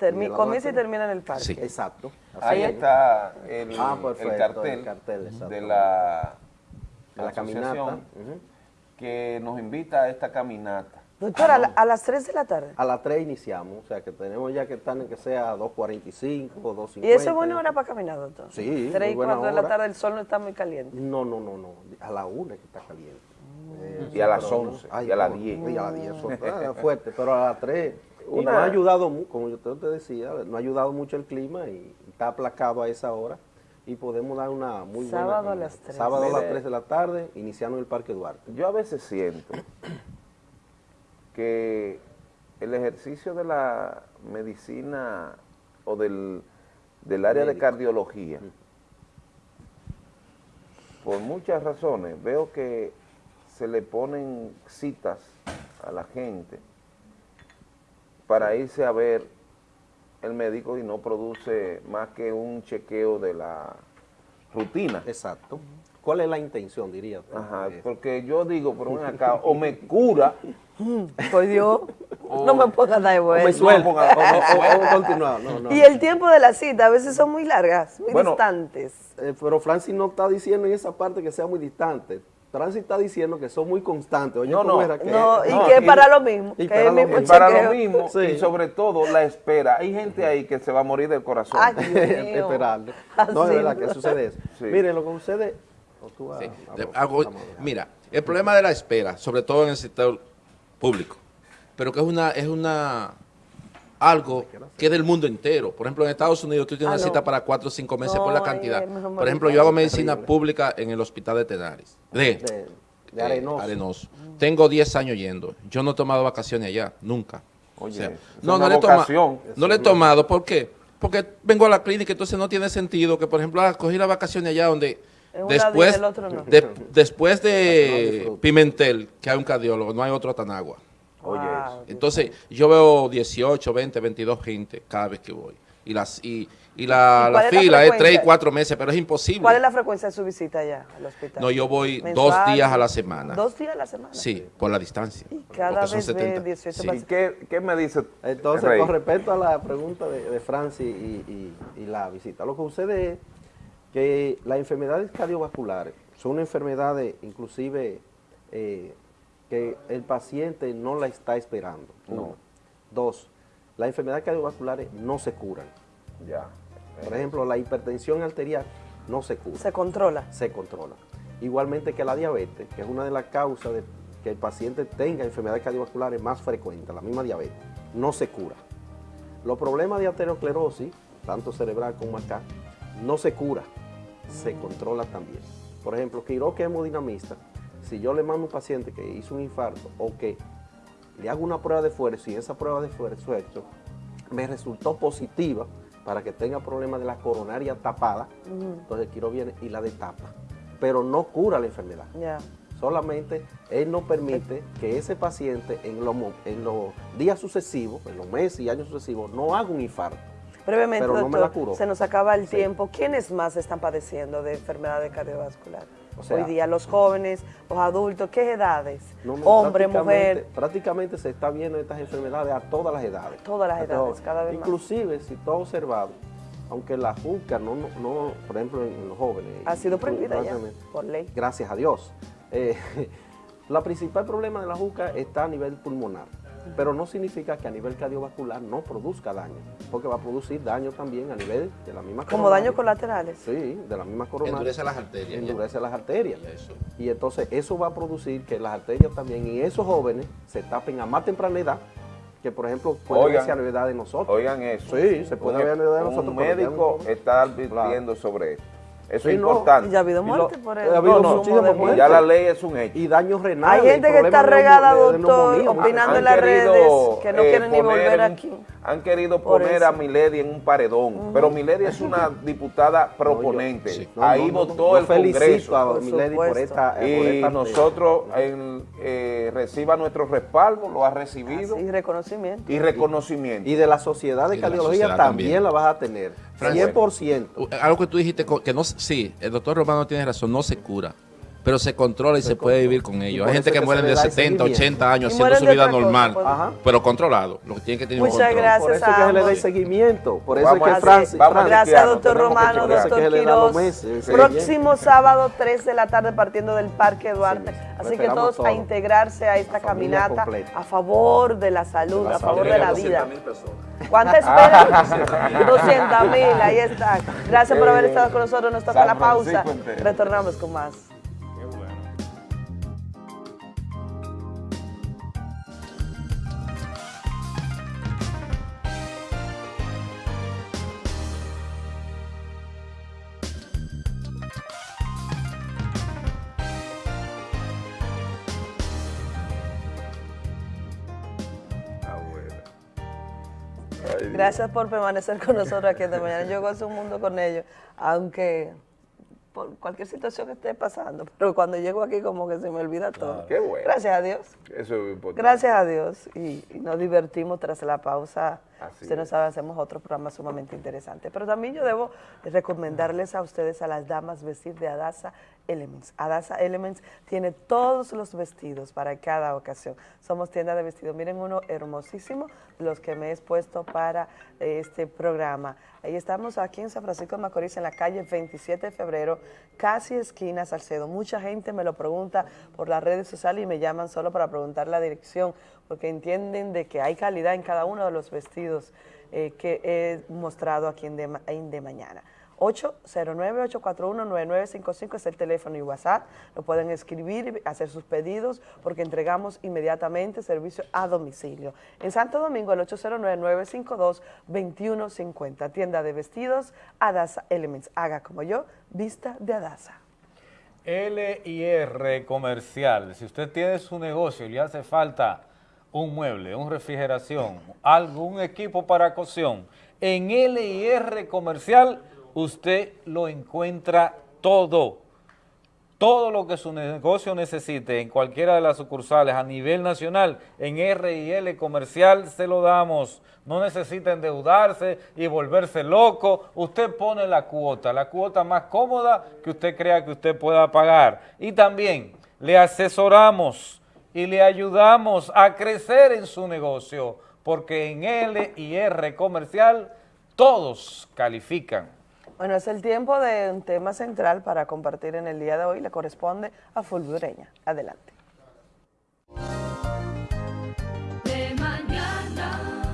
Termi- la comienza y termina en el parque. Sí. Exacto. Ahí Ahí- está el, Ah, el perfecto, cartel, el cartel, de la, De la caminata. que nos invita a esta caminata. Doctora, a, la- a las 3 de la tarde. A las 3 iniciamos, o sea que tenemos ya que estar en que sea 2.45 o 2.50. ¿Y eso es buena hora para caminar, doctor? Sí, 3 muy y buena 4 de la tarde el sol no está muy caliente. No, no, no, no, a la 1 que está caliente. Eh, Y a las pero 11, ay, y a las no, 10. Y a las 10, eso está fuerte, pero a las 3. Y nos ha ayudado, como yo te decía, nos ha ayudado mucho el clima y está aplacado a esa hora y podemos dar una muy buena Sábado a las 3. Sábado a las Mire. 3 de la tarde, iniciando en el Parque Duarte. Yo a veces siento que el ejercicio de la medicina o del, del área de cardiología, por muchas razones, veo que se le ponen citas a la gente para irse a ver el médico y no produce más que un chequeo de la rutina. Exacto. ¿Cuál es la intención, diría? Ajá, Eh, porque yo digo, pero ven acá, o me cura, Por Dios, no me pongas dar de o vuelta. me suelta, ponga- o- o- o- o continuar. No, no. Y el tiempo de la cita a veces son muy largas, muy Bueno, distantes. Eh, pero Francis no está diciendo en esa parte que sea muy distante. Francis está diciendo que son muy constantes. Oye, No, ¿cómo no. era que- No, y no, que es para lo mismo, y que para lo mismo y para chequeo. lo mismo, Sí. y sobre todo la espera. Hay gente ahí que se va a morir del corazón. Ay, Dios mío. esperarle. Así No, es verdad no. que sucede eso. Sí. Mire, lo que sucede... Sí. hago- mira, el problema de la espera, sobre todo en el sector público, pero que es una es una algo que es del mundo entero. Por ejemplo, en Estados Unidos tú tienes Ah, una no. cita para cuatro o cinco meses por la cantidad. Por ejemplo, yo hago medicina terrible. pública en el hospital de Tenares. De, De, de eh, arenoso. Tengo 10 años yendo. Yo no he tomado vacaciones allá, nunca. Oye, O sea, no, no le, he toma- no le he tomado. ¿Por qué? Porque vengo a la clínica, entonces no tiene sentido que, por ejemplo, cogí las vacaciones allá donde En después, día, el otro no. de- después de. Pimentel, que hay un cardiólogo, no hay otro Atanagua. Oye, Wow. eso. Entonces, yo veo 18, 20, 22 gente cada vez que voy. Y, las, y, y la, ¿Y cuál la es la fila es 3 y frecuencia? 4 meses, pero es imposible. ¿Cuál es la frecuencia de su visita allá al hospital? No, yo voy ¿Mensual? dos días a la semana. ¿Dos días a la semana? Sí, por la distancia. cada porque son vez ve 70. 18 Sí. ¿Y qué, qué me dice Entonces, Rey? con respecto a la pregunta de, de Francis y, y- y la visita, lo que sucede es que las enfermedades cardiovasculares son enfermedades inclusive eh, que el paciente no la está esperando. Uno. Dos, las enfermedades cardiovasculares no se curan. Ya. Por ejemplo, la hipertensión arterial no se cura, Se controla. se controla. Igualmente que la diabetes, que es una de las causas de que el paciente tenga enfermedades cardiovasculares más frecuentes, la misma diabetes, no se cura. Los problemas de aterosclerosis, tanto cerebral como acá, no se cura, se controla también. Por ejemplo, Quiroz, que es hemodinamista, si yo le mando a un paciente que hizo un infarto o que le hago una prueba de esfuerzo y esa prueba de esfuerzo me resultó positiva para que tenga problemas de la coronaria tapada, entonces el viene y la destapa, pero no cura la enfermedad. Ya. Solamente él no permite que ese paciente en los, mo- en los días sucesivos, en los meses y años sucesivos, no haga un infarto. Brevemente, Pero no me la curó. se nos acaba el Sí. tiempo. ¿Quiénes más están padeciendo de enfermedades cardiovasculares? O sea- Hoy día, los jóvenes, los adultos, ¿qué edades? No, no, Hombre, prácticamente- mujer. Prácticamente se está viendo estas enfermedades a todas las edades. Todas las A edades, todas. cada vez más. Inclusive, si tú has observado, aunque la juca, no, no, por ejemplo, en, los jóvenes. Ha sido prohibida ya, por ley. Gracias a Dios. Eh, la principal problema de la juca está a nivel pulmonar, pero no significa que a nivel cardiovascular no produzca daño, porque va a producir daño también a nivel de la misma Como daños colaterales. Sí, de la misma coronaria. Endurece las arterias. Endurece las arterias. Y entonces eso va a producir que las arterias también, y esos jóvenes se tapen a más temprana edad, que por ejemplo puede Oigan, verse a la edad de nosotros. Oigan eso. Sí, se puede Un- ver a la edad de un nosotros. ya médico está advirtiendo sobre esto. Eso Sí, es no, importante. y ya ha habido lo- muerte por ha habido muertes. Ya la ley es un hecho. Y daños renales. Hay gente que está regada, de doctor, opinando en Han las querido, redes, que no eh, quieren ni volver aquí. Han querido poner eso. a Milady en un paredón, pero Milady es una diputada proponente. No, Ahí no, no, votó el felicito Congreso. a Milady por esta- por y esta- nosotros en- eh, reciba nuestro respaldo, lo ha recibido Y reconocimiento. y reconocimiento. Y de la sociedad de cardiología también. la vas a tener. Francis, 100%. Algo que tú dijiste, que no, sí, el doctor Romano tiene razón, no se cura, pero se controla y se, puede vivir con ello. por Hay gente que que muere de da el 70, seguimiento. 80 años Y haciendo su vida cosa, normal, pues. Ajá. pero controlado. Lo que tiene que tener un Muchas control. gracias. Por eso es que se le ambos. seguimiento. Por eso Vamos es a- que Francis, vamos a Francis- Gracias, doctor Romano, doctor Quiroz. meses, Próximo sábado, 3 de la tarde, partiendo del Parque Duarte. Sí, Así que todos a integrarse a esta caminata completa. a favor de la salud, a favor de la vida. personas. ¿Cuánta esperan? 200 mil, ahí está. Gracias por haber estado con nosotros. Nos toca la pausa. Retornamos con más. Gracias por permanecer con nosotros aquí esta mañana. Yo gozo un mundo con ellos, aunque por cualquier situación que esté pasando, pero cuando llego aquí como que se me olvida todo. Qué bueno. Gracias a Dios. Eso es importante. Gracias a Dios y, y nos divertimos tras la pausa. Así Usted no sabe, hacemos otro programa sumamente interesante. Pero también yo debo recomendarles a ustedes a las damas vestir de Adasa Elements. Adasa Elements tiene todos los vestidos para cada ocasión. Somos tienda de vestidos. Miren uno hermosísimo, los que me he expuesto para eh, este programa. Ahí estamos aquí en San Francisco de Macorís, en la calle 27 de febrero, casi esquina Salcedo. Mucha gente me lo pregunta por las redes sociales y me llaman solo para preguntar la dirección, porque entienden de que hay calidad en cada uno de los vestidos eh, que he mostrado aquí en De, Mañana. 809-841-9955 es el teléfono y WhatsApp. Lo pueden escribir y hacer sus pedidos porque entregamos inmediatamente servicio a domicilio. En Santo Domingo, el 809-952-2150. Tienda de vestidos, Adasa Elements. Haga como yo, vista de Adasa. LIR Comercial. Si usted tiene su negocio y le hace falta un mueble, una refrigeración, algún equipo para cocción, en LIR Comercial usted lo encuentra todo. Todo lo que su negocio necesite en cualquiera de las sucursales a nivel nacional, en R&L Comercial se lo damos. No necesita endeudarse y volverse loco. Usted pone la cuota, la cuota más cómoda que usted crea que usted pueda pagar. Y también le asesoramos y le ayudamos a crecer en su negocio, porque en L y R Comercial todos califican. Bueno, es el tiempo de un tema central para compartir en el día de hoy. Le corresponde a Fulgureña. Adelante. De mañana.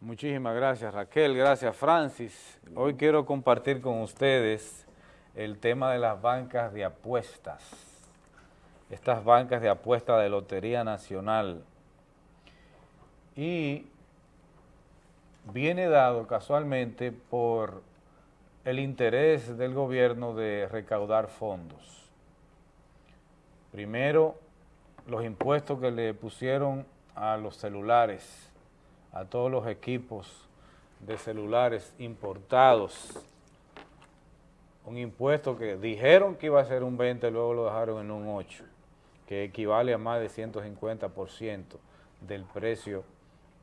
Muchísimas gracias Raquel, gracias Francis. Hoy quiero compartir con ustedes el tema de las bancas de apuestas. Estas bancas de apuestas de Lotería Nacional. Y viene dado casualmente por el interés del gobierno de recaudar fondos. Primero, los impuestos que le pusieron a los celulares, a todos los equipos de celulares importados. Un impuesto que dijeron que iba a ser un 20, luego lo dejaron en un 8, que equivale a más de 150% del precio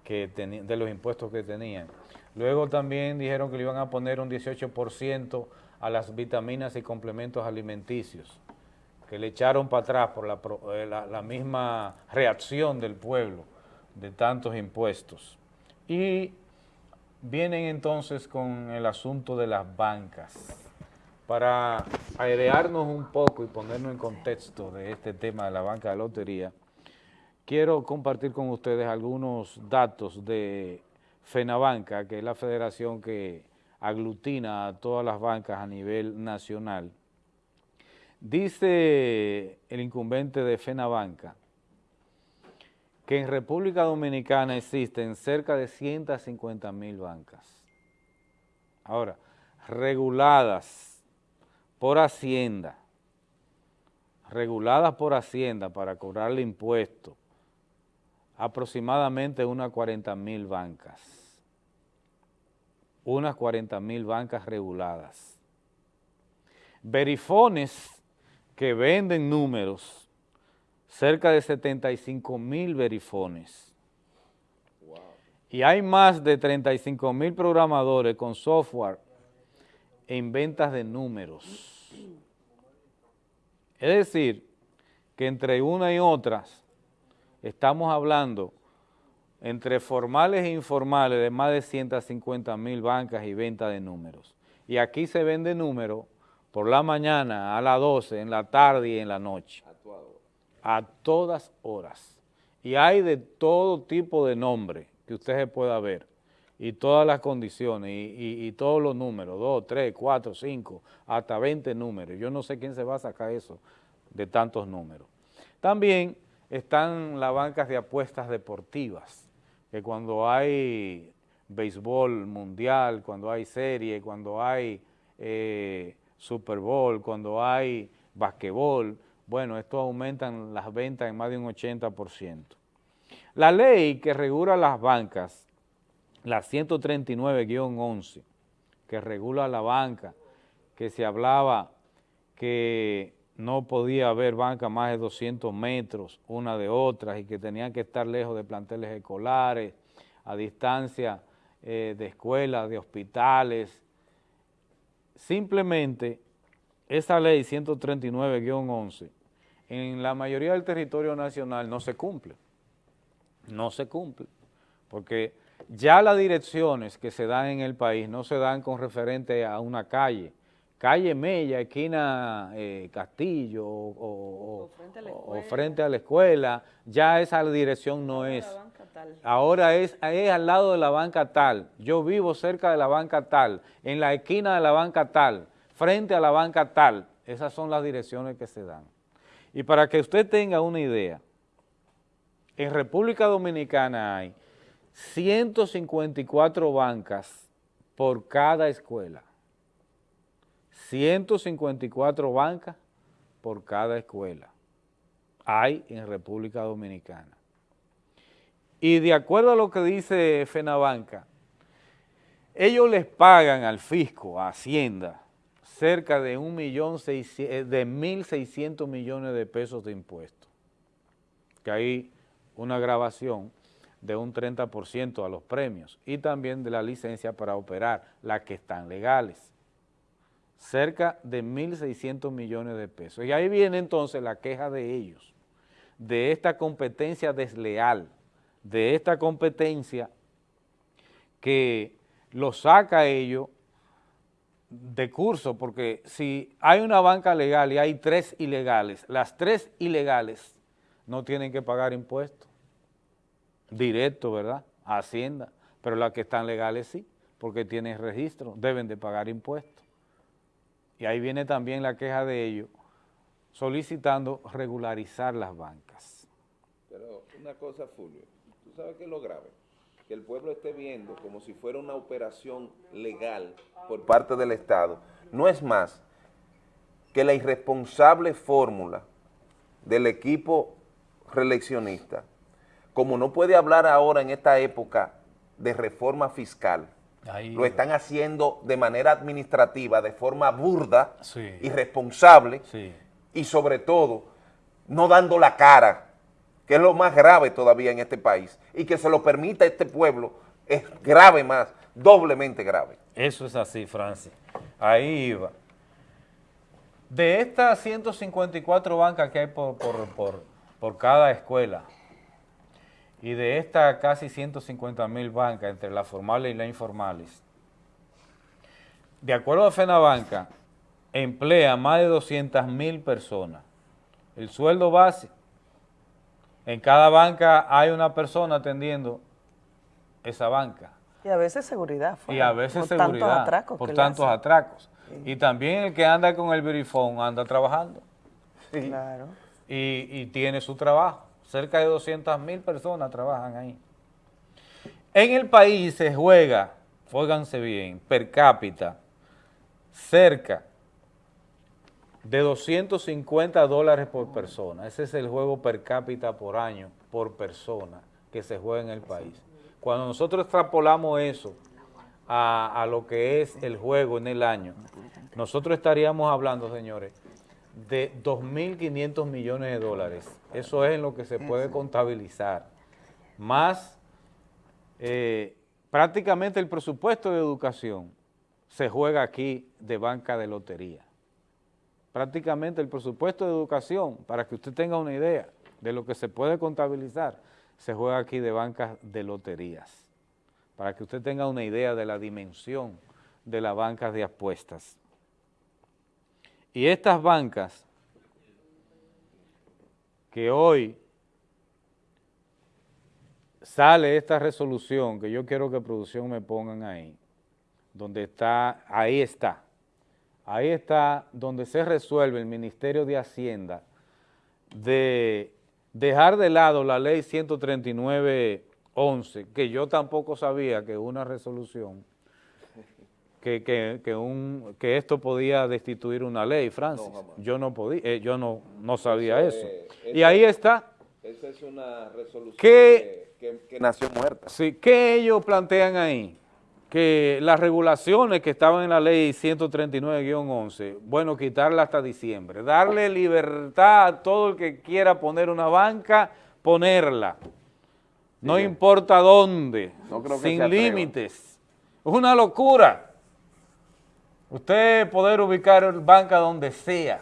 que de los impuestos que tenían. Luego también dijeron que le iban a poner un 18% a las vitaminas y complementos alimenticios, que le echaron para atrás por la, eh, la- la misma reacción del pueblo de tantos impuestos. Y vienen entonces con el asunto de las bancas. Para airearnos un poco y ponernos en contexto de este tema de la banca de lotería, quiero compartir con ustedes algunos datos de FENABANCA, que es la federación que aglutina a todas las bancas a nivel nacional. Dice el incumbente de FENABANCA que en República Dominicana existen cerca de 150 mil bancas. Ahora, reguladas por Hacienda, reguladas por Hacienda para cobrarle impuestos, aproximadamente unas 40 mil bancas, unas 40 mil bancas reguladas. Verifones que venden números, cerca de 75 mil verifones. Y hay más de 35 mil programadores con software en ventas de números. Es decir, que entre una y otras estamos hablando entre formales e informales de más de 150 mil bancas y venta de números. Y aquí se vende número por la mañana, a las 12, en la tarde y en la noche. A todas horas. Y hay de todo tipo de nombre que usted se pueda ver y todas las condiciones y, todos los números, 2, 3, 4, 5, hasta 20 números. Yo no sé quién se va a sacar eso de tantos números. También están las bancas de apuestas deportivas, que cuando hay béisbol mundial, cuando hay serie, cuando hay eh, Super Bowl, cuando hay basquetbol, bueno, esto aumentan las ventas en más de un 80%. La ley que regula las bancas, la 139-11, que regula la banca, que se hablaba que no podía haber banca más de 200 metros una de otras y que tenían que estar lejos de planteles escolares, a distancia eh, de escuelas, de hospitales. Simplemente esa ley 139-11 en la mayoría del territorio nacional no se cumple, no se cumple, porque ya las direcciones que se dan en el país no se dan con referente a una calle, calle Mella, esquina eh, Castillo o, o, o, frente o, frente a la escuela, ya esa dirección no es. Ahora es, es al lado de la banca tal, yo vivo cerca de la banca tal, en la esquina de la banca tal, frente a la banca tal, esas son las direcciones que se dan. Y para que usted tenga una idea, en República Dominicana hay 154 bancas por cada escuela. 154 bancas por cada escuela hay en República Dominicana. Y de acuerdo a lo que dice FENABANCA, ellos les pagan al fisco, a Hacienda, cerca de un millón eh, de 1.600 millones de pesos de impuestos, que hay una grabación de un 30% a los premios y también de la licencia para operar, las que están legales, cerca de 1.600 millones de pesos. Y ahí viene entonces la queja de ellos, de esta competencia desleal, de esta competencia que lo saca a ellos de curso, porque si hay una banca legal y hay tres ilegales, las tres ilegales no tienen que pagar impuestos, directo, ¿verdad?, a Hacienda, pero las que están legales sí, porque tienen registro, deben de pagar impuestos. Y ahí viene también la queja de ellos, solicitando regularizar las bancas. Pero una cosa, Fulvio, ¿tú sabes qué es lo grave? que el pueblo esté viendo como si fuera una operación legal por parte del Estado, no es más que la irresponsable fórmula del equipo reeleccionista, como no puede hablar ahora en esta época de reforma fiscal, Ahí, lo están haciendo de manera administrativa, de forma burda, sí. irresponsable sí. y sobre todo no dando la cara que es lo más grave todavía en este país, y que se lo permita a este pueblo, es grave más, doblemente grave. Eso es así, Francis. Ahí iba. De estas 154 bancas que hay por, por, por, por cada escuela, y de estas casi 150 mil bancas, entre las formales y las informales, de acuerdo a FENABANCA, emplea más de 200 mil personas. El sueldo base, en cada banca hay una persona atendiendo esa banca. Y a veces seguridad. Y a veces por seguridad, Tantos atracos por tantos atracos. Y también el que anda con el verifón anda trabajando. Claro. Y, y tiene su trabajo. Cerca de 200 mil personas trabajan ahí. En el país se juega, óiganse bien, per cápita, cerca de 250 dólares por persona. Ese es el juego per cápita por año, por persona, que se juega en el país. Cuando nosotros extrapolamos eso a, a lo que es el juego en el año, nosotros estaríamos hablando, señores, de 2.500 millones de dólares. Eso es en lo que se puede contabilizar. Más eh, prácticamente el presupuesto de educación se juega aquí de banca de lotería. Prácticamente el presupuesto de educación, para que usted tenga una idea de lo que se puede contabilizar, se juega aquí de bancas de loterías, para que usted tenga una idea de la dimensión de las bancas de apuestas. Y estas bancas que hoy sale esta resolución, que yo quiero que producción me pongan ahí, donde está, ahí está, ahí está donde se resuelve el Ministerio de Hacienda de dejar de lado la ley 139.11, que yo tampoco sabía que una resolución, que, que, que, un, que esto podía destituir una ley, Francis. yo no podía, eh, yo no, no sabía eso. y ahí está. Esa es una resolución que, nació muerta. Sí, ¿qué ellos plantean ahí? Que las regulaciones que estaban en la ley 139-11, bueno, quitarla hasta diciembre, darle libertad a todo el que quiera poner una banca, ponerla. No importa dónde, No creo que se sin límites. Es una locura. Usted poder ubicar banca donde sea,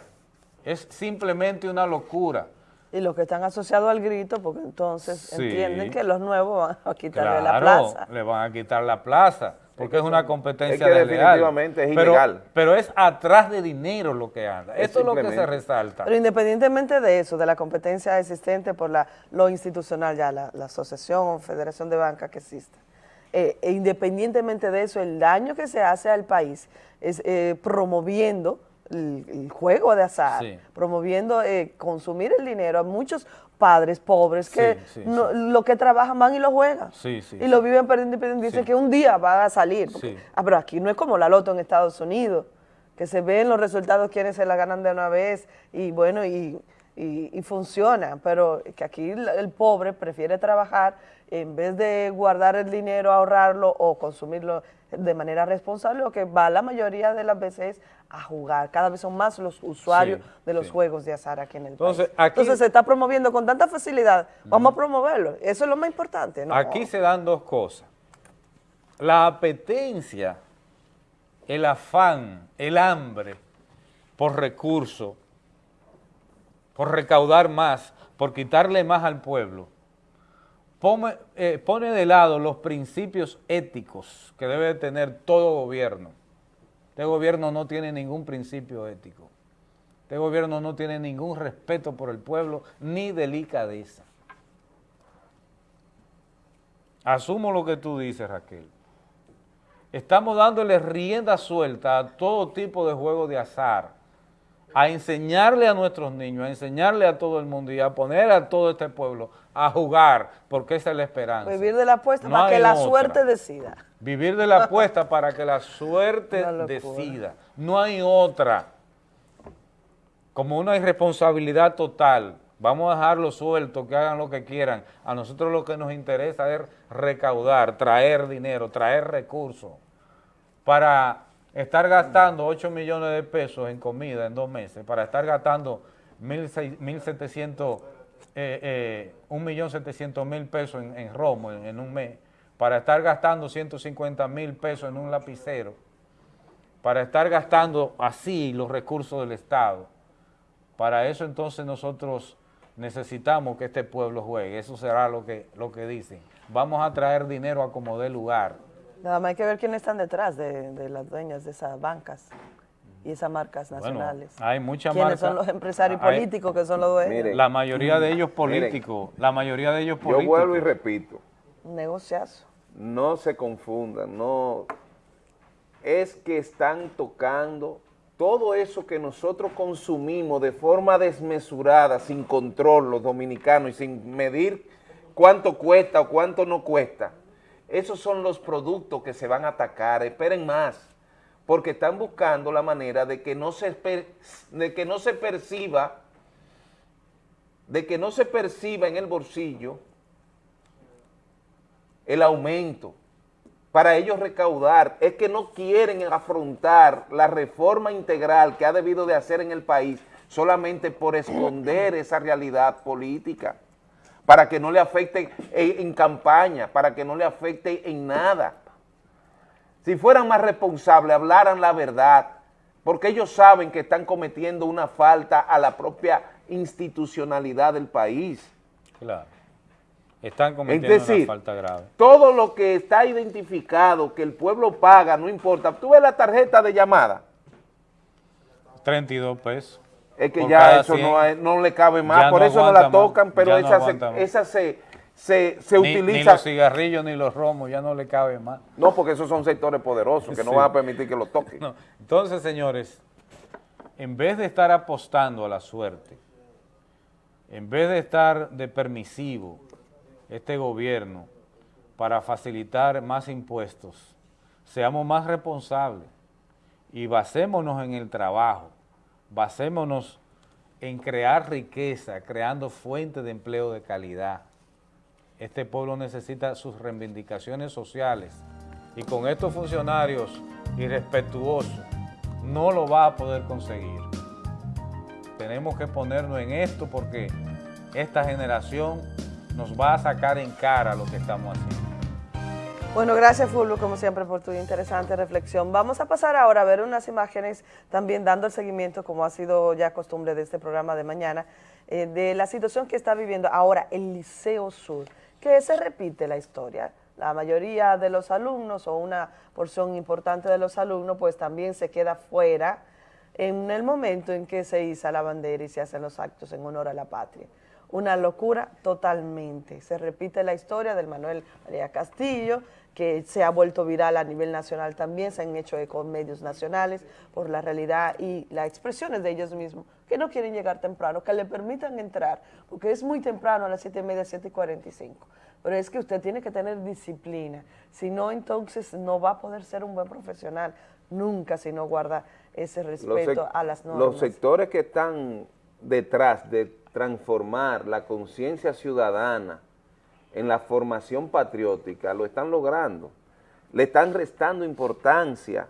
es simplemente una locura. Y los que están asociados al grito, porque entonces Sí. entienden que los nuevos van a quitarle la Claro, plaza. le van a quitar la plaza, porque es, una competencia es que definitivamente es Pero- ilegal. Pero es atrás de dinero lo que anda. Es Esto es lo que se resalta. Pero independientemente de eso, de la competencia existente por la, lo institucional ya, la, la asociación o federación de banca que existe, eh, e independientemente de eso, el daño que se hace al país es eh, promoviendo el, el juego de azar, Sí. promoviendo eh, consumir el dinero a muchos padres pobres que Sí, sí, no- lo que trabajan van y lo juegan. Y lo viven perdiendo y perdiendo. Dicen que un día va a salir. porque-. Ah, pero aquí no es como la loto en Estados Unidos, que se ven los resultados quienes se la ganan de una vez y bueno, y, y, y funciona. Pero que aquí el pobre prefiere trabajar en vez de guardar el dinero, ahorrarlo o consumirlo de manera responsable, lo que va la mayoría de las veces a jugar. Cada vez son más los usuarios Sí, de los sí. juegos de azar aquí en el Entonces, país. aquí- Entonces se está promoviendo con tanta facilidad. Vamos a promoverlo. Eso es lo más importante. ¿no? Aquí se dan dos cosas. La apetencia, el afán, el hambre por recursos, por recaudar más, por quitarle más al pueblo, pone, eh, pone de lado los principios éticos que debe de tener todo gobierno. Este gobierno no tiene ningún principio ético. Este gobierno no tiene ningún respeto por el pueblo ni delicadeza. Asumo lo que tú dices, Raquel. Estamos dándole rienda suelta a todo tipo de juego de azar, a enseñarle a nuestros niños, a enseñarle a todo el mundo y a poner a todo este pueblo a jugar, porque esa es la esperanza. Vivir de la apuesta No para que la otra. suerte decida. Vivir de la apuesta para que la suerte decida. No hay otra. Como una irresponsabilidad total. Vamos a dejarlo suelto, que hagan lo que quieran. A nosotros lo que nos interesa es recaudar, traer dinero, traer recursos para estar gastando 8 millones de pesos en comida en dos meses, para estar gastando 1.700, eh, eh, 1.700.000 pesos en, en romo en, un mes, para estar gastando 150 mil pesos en un lapicero, para estar gastando así los recursos del Estado. Para eso entonces nosotros necesitamos que este pueblo juegue, eso será lo que, lo que dicen. Vamos a traer dinero a como dé lugar. Nada más hay que ver quiénes están detrás de, de las dueñas de esas bancas. y esas marcas Bueno, nacionales. hay muchas ¿Quiénes marcas. son los empresarios Hay- políticos que son los dueños? La mayoría de ellos Miren. políticos, la mayoría de ellos Yo políticos. vuelvo y repito, Un negociazo. no se confundan, no es que están tocando todo eso que nosotros consumimos de forma desmesurada, sin control los dominicanos y sin medir cuánto cuesta o cuánto no cuesta. Esos son los productos que se van a atacar, esperen más, porque están buscando la manera de que no se, de que no se perciba, de que no se perciba en el bolsillo el aumento para ellos recaudar, es que no quieren afrontar la reforma integral que ha debido de hacer en el país solamente por esconder esa realidad política, para que no le afecte en, en campaña, para que no le afecte en nada. Si fueran más responsables, hablaran la verdad, porque ellos saben que están cometiendo una falta a la propia institucionalidad del país. Claro. Están cometiendo Es decir, una falta grave. todo lo que está identificado, que el pueblo paga, no importa. Tú ves la tarjeta de llamada, 32 pesos. Es que ya eso 100, no, hay- no le cabe más, por no eso no la tocan, más, pero no esa, se, esa se, se, se Ni- Ni utiliza... los cigarrillos ni los romos, ya no le cabe más. no, porque esos son sectores poderosos que no van a permitir que lo toquen. Entonces, señores, en vez de estar apostando a la suerte, en vez de estar de permisivo este gobierno para facilitar más impuestos, seamos más responsables y basémonos en el trabajo, basémonos en crear riqueza, creando fuentes de empleo de calidad. Este pueblo necesita sus reivindicaciones sociales y con estos funcionarios irrespetuosos no lo va a poder conseguir. Tenemos que ponernos en esto porque esta generación nos va a sacar en cara lo que estamos haciendo. Bueno, gracias Fulvio, como siempre, por tu interesante reflexión. Vamos a pasar ahora a ver unas imágenes, también dando el seguimiento, como ha sido ya costumbre de este programa de mañana, eh, de la situación que está viviendo ahora el Liceo Sur, que se repite la historia. La mayoría de los alumnos o una porción importante de los alumnos pues también se queda fuera en el momento en que se iza la bandera y se hacen los actos en honor a la patria. Una locura totalmente. Se repite la historia del Manuel María Castillo, que se ha vuelto viral a nivel nacional también, se han hecho eco medios nacionales por la realidad y las expresiones de ellos mismos, que no quieren llegar temprano, que le permitan entrar, porque es muy temprano a las 7 y media, 7 y 45. Pero es que usted tiene que tener disciplina, si no entonces no va a poder ser un buen profesional, nunca si no guarda ese respeto a las normas. Los sectores que están detrás de transformar la conciencia ciudadana en la formación patriótica lo están logrando. Le están restando importancia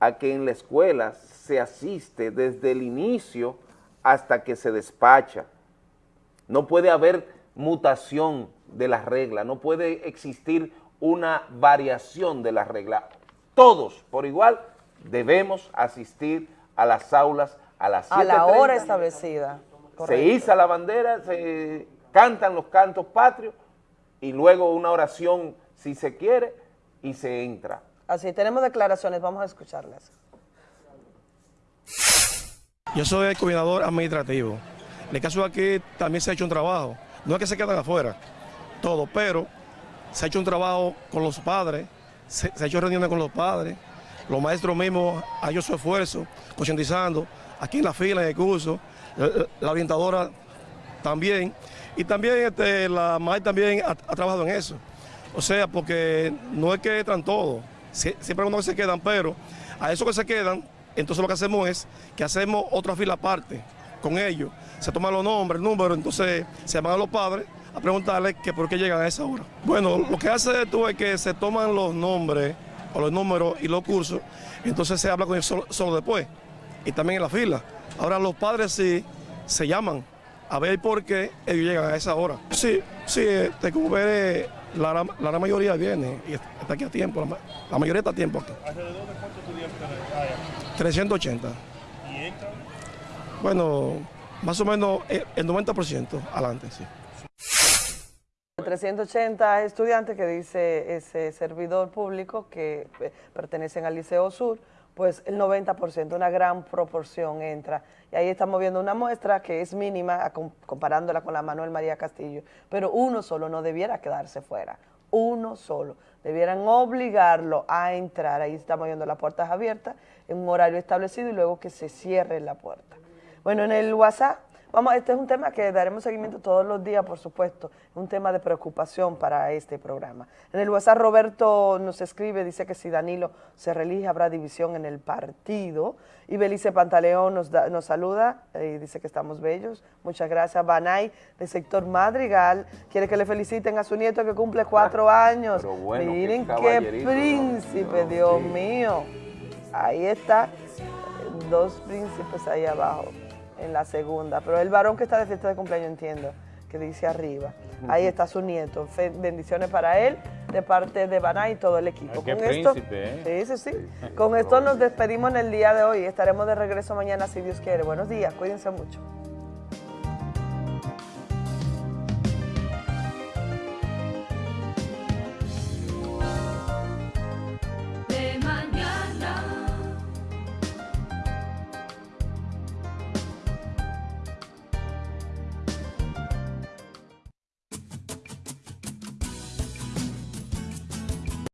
a que en la escuela se asiste desde el inicio hasta que se despacha. No puede haber mutación de las reglas, no puede existir una variación de las reglas. Todos, por igual, debemos asistir a las aulas a las a la 7:30. hora establecida. Se iza la bandera, se cantan los cantos patrios y luego una oración si se quiere y se entra. Así, tenemos declaraciones, vamos a escucharlas. Yo soy el coordinador administrativo. En el caso de aquí también se ha hecho un trabajo. No es que se quedan afuera, todo, pero se ha hecho un trabajo con los padres, se, se ha hecho reuniones con los padres, los maestros mismos han hecho su esfuerzo, concientizando, aquí en la fila, en el curso, la, la orientadora también, y también este, la MAI también ha, trabajado en eso. O sea, porque no es que entran todos, Sie- siempre hay unos que se quedan, pero a esos que se quedan, entonces lo que hacemos es que hacemos otra fila aparte con ellos. Se toman los nombres, el número, entonces se llaman a los padres a preguntarles que por qué llegan a esa hora. Bueno, lo que hace tú es que se toman los nombres o los números y los cursos, entonces se habla con ellos solo después y también en la fila. Ahora los padres sí se llaman a ver por qué ellos llegan a esa hora. Sí, sí, este, como ver, la, gran- la gran mayoría viene y está aquí a tiempo, la, ma- la mayoría está a tiempo aquí. ¿Alrededor de cuántos estudiantes hay? 380. ¿Y entran? Bueno, más o menos eh, el 90% adelante, sí. 380 estudiantes que dice ese servidor público que eh, pertenecen al Liceo Sur, pues el 90%, una gran proporción entra. Y ahí estamos viendo una muestra que es mínima comparándola con la Manuel María Castillo, pero uno solo no debiera quedarse fuera, uno solo. Debieran obligarlo a entrar, ahí estamos viendo las puertas abiertas en un horario establecido y luego que se cierre la puerta. Bueno, en el WhatsApp, vamos, este es un tema que daremos seguimiento todos los días, por supuesto, un tema de preocupación para este programa. En el WhatsApp Roberto nos escribe, dice que si Danilo se reelige habrá división en el partido. Y Belice Pantaleón nos, da- nos saluda y dice que estamos bellos. Muchas gracias. Banay, del sector Madrigal, quiere que le feliciten a su nieto que cumple cuatro años. Pero bueno, qué Miren qué, príncipe, No, Dios sí. mío. Ahí está, dos príncipes ahí abajo, en la segunda. Pero el varón que está de fiesta de cumpleaños, entiendo, que dice arriba. Ahí está su nieto. Fe- bendiciones para él, de parte de Baná y todo el equipo. Ay, qué Con esto, ¿eh? sí, sí, sí. Con esto nos despedimos en el día de hoy. Estaremos de regreso mañana, si Dios quiere. Buenos días, cuídense mucho.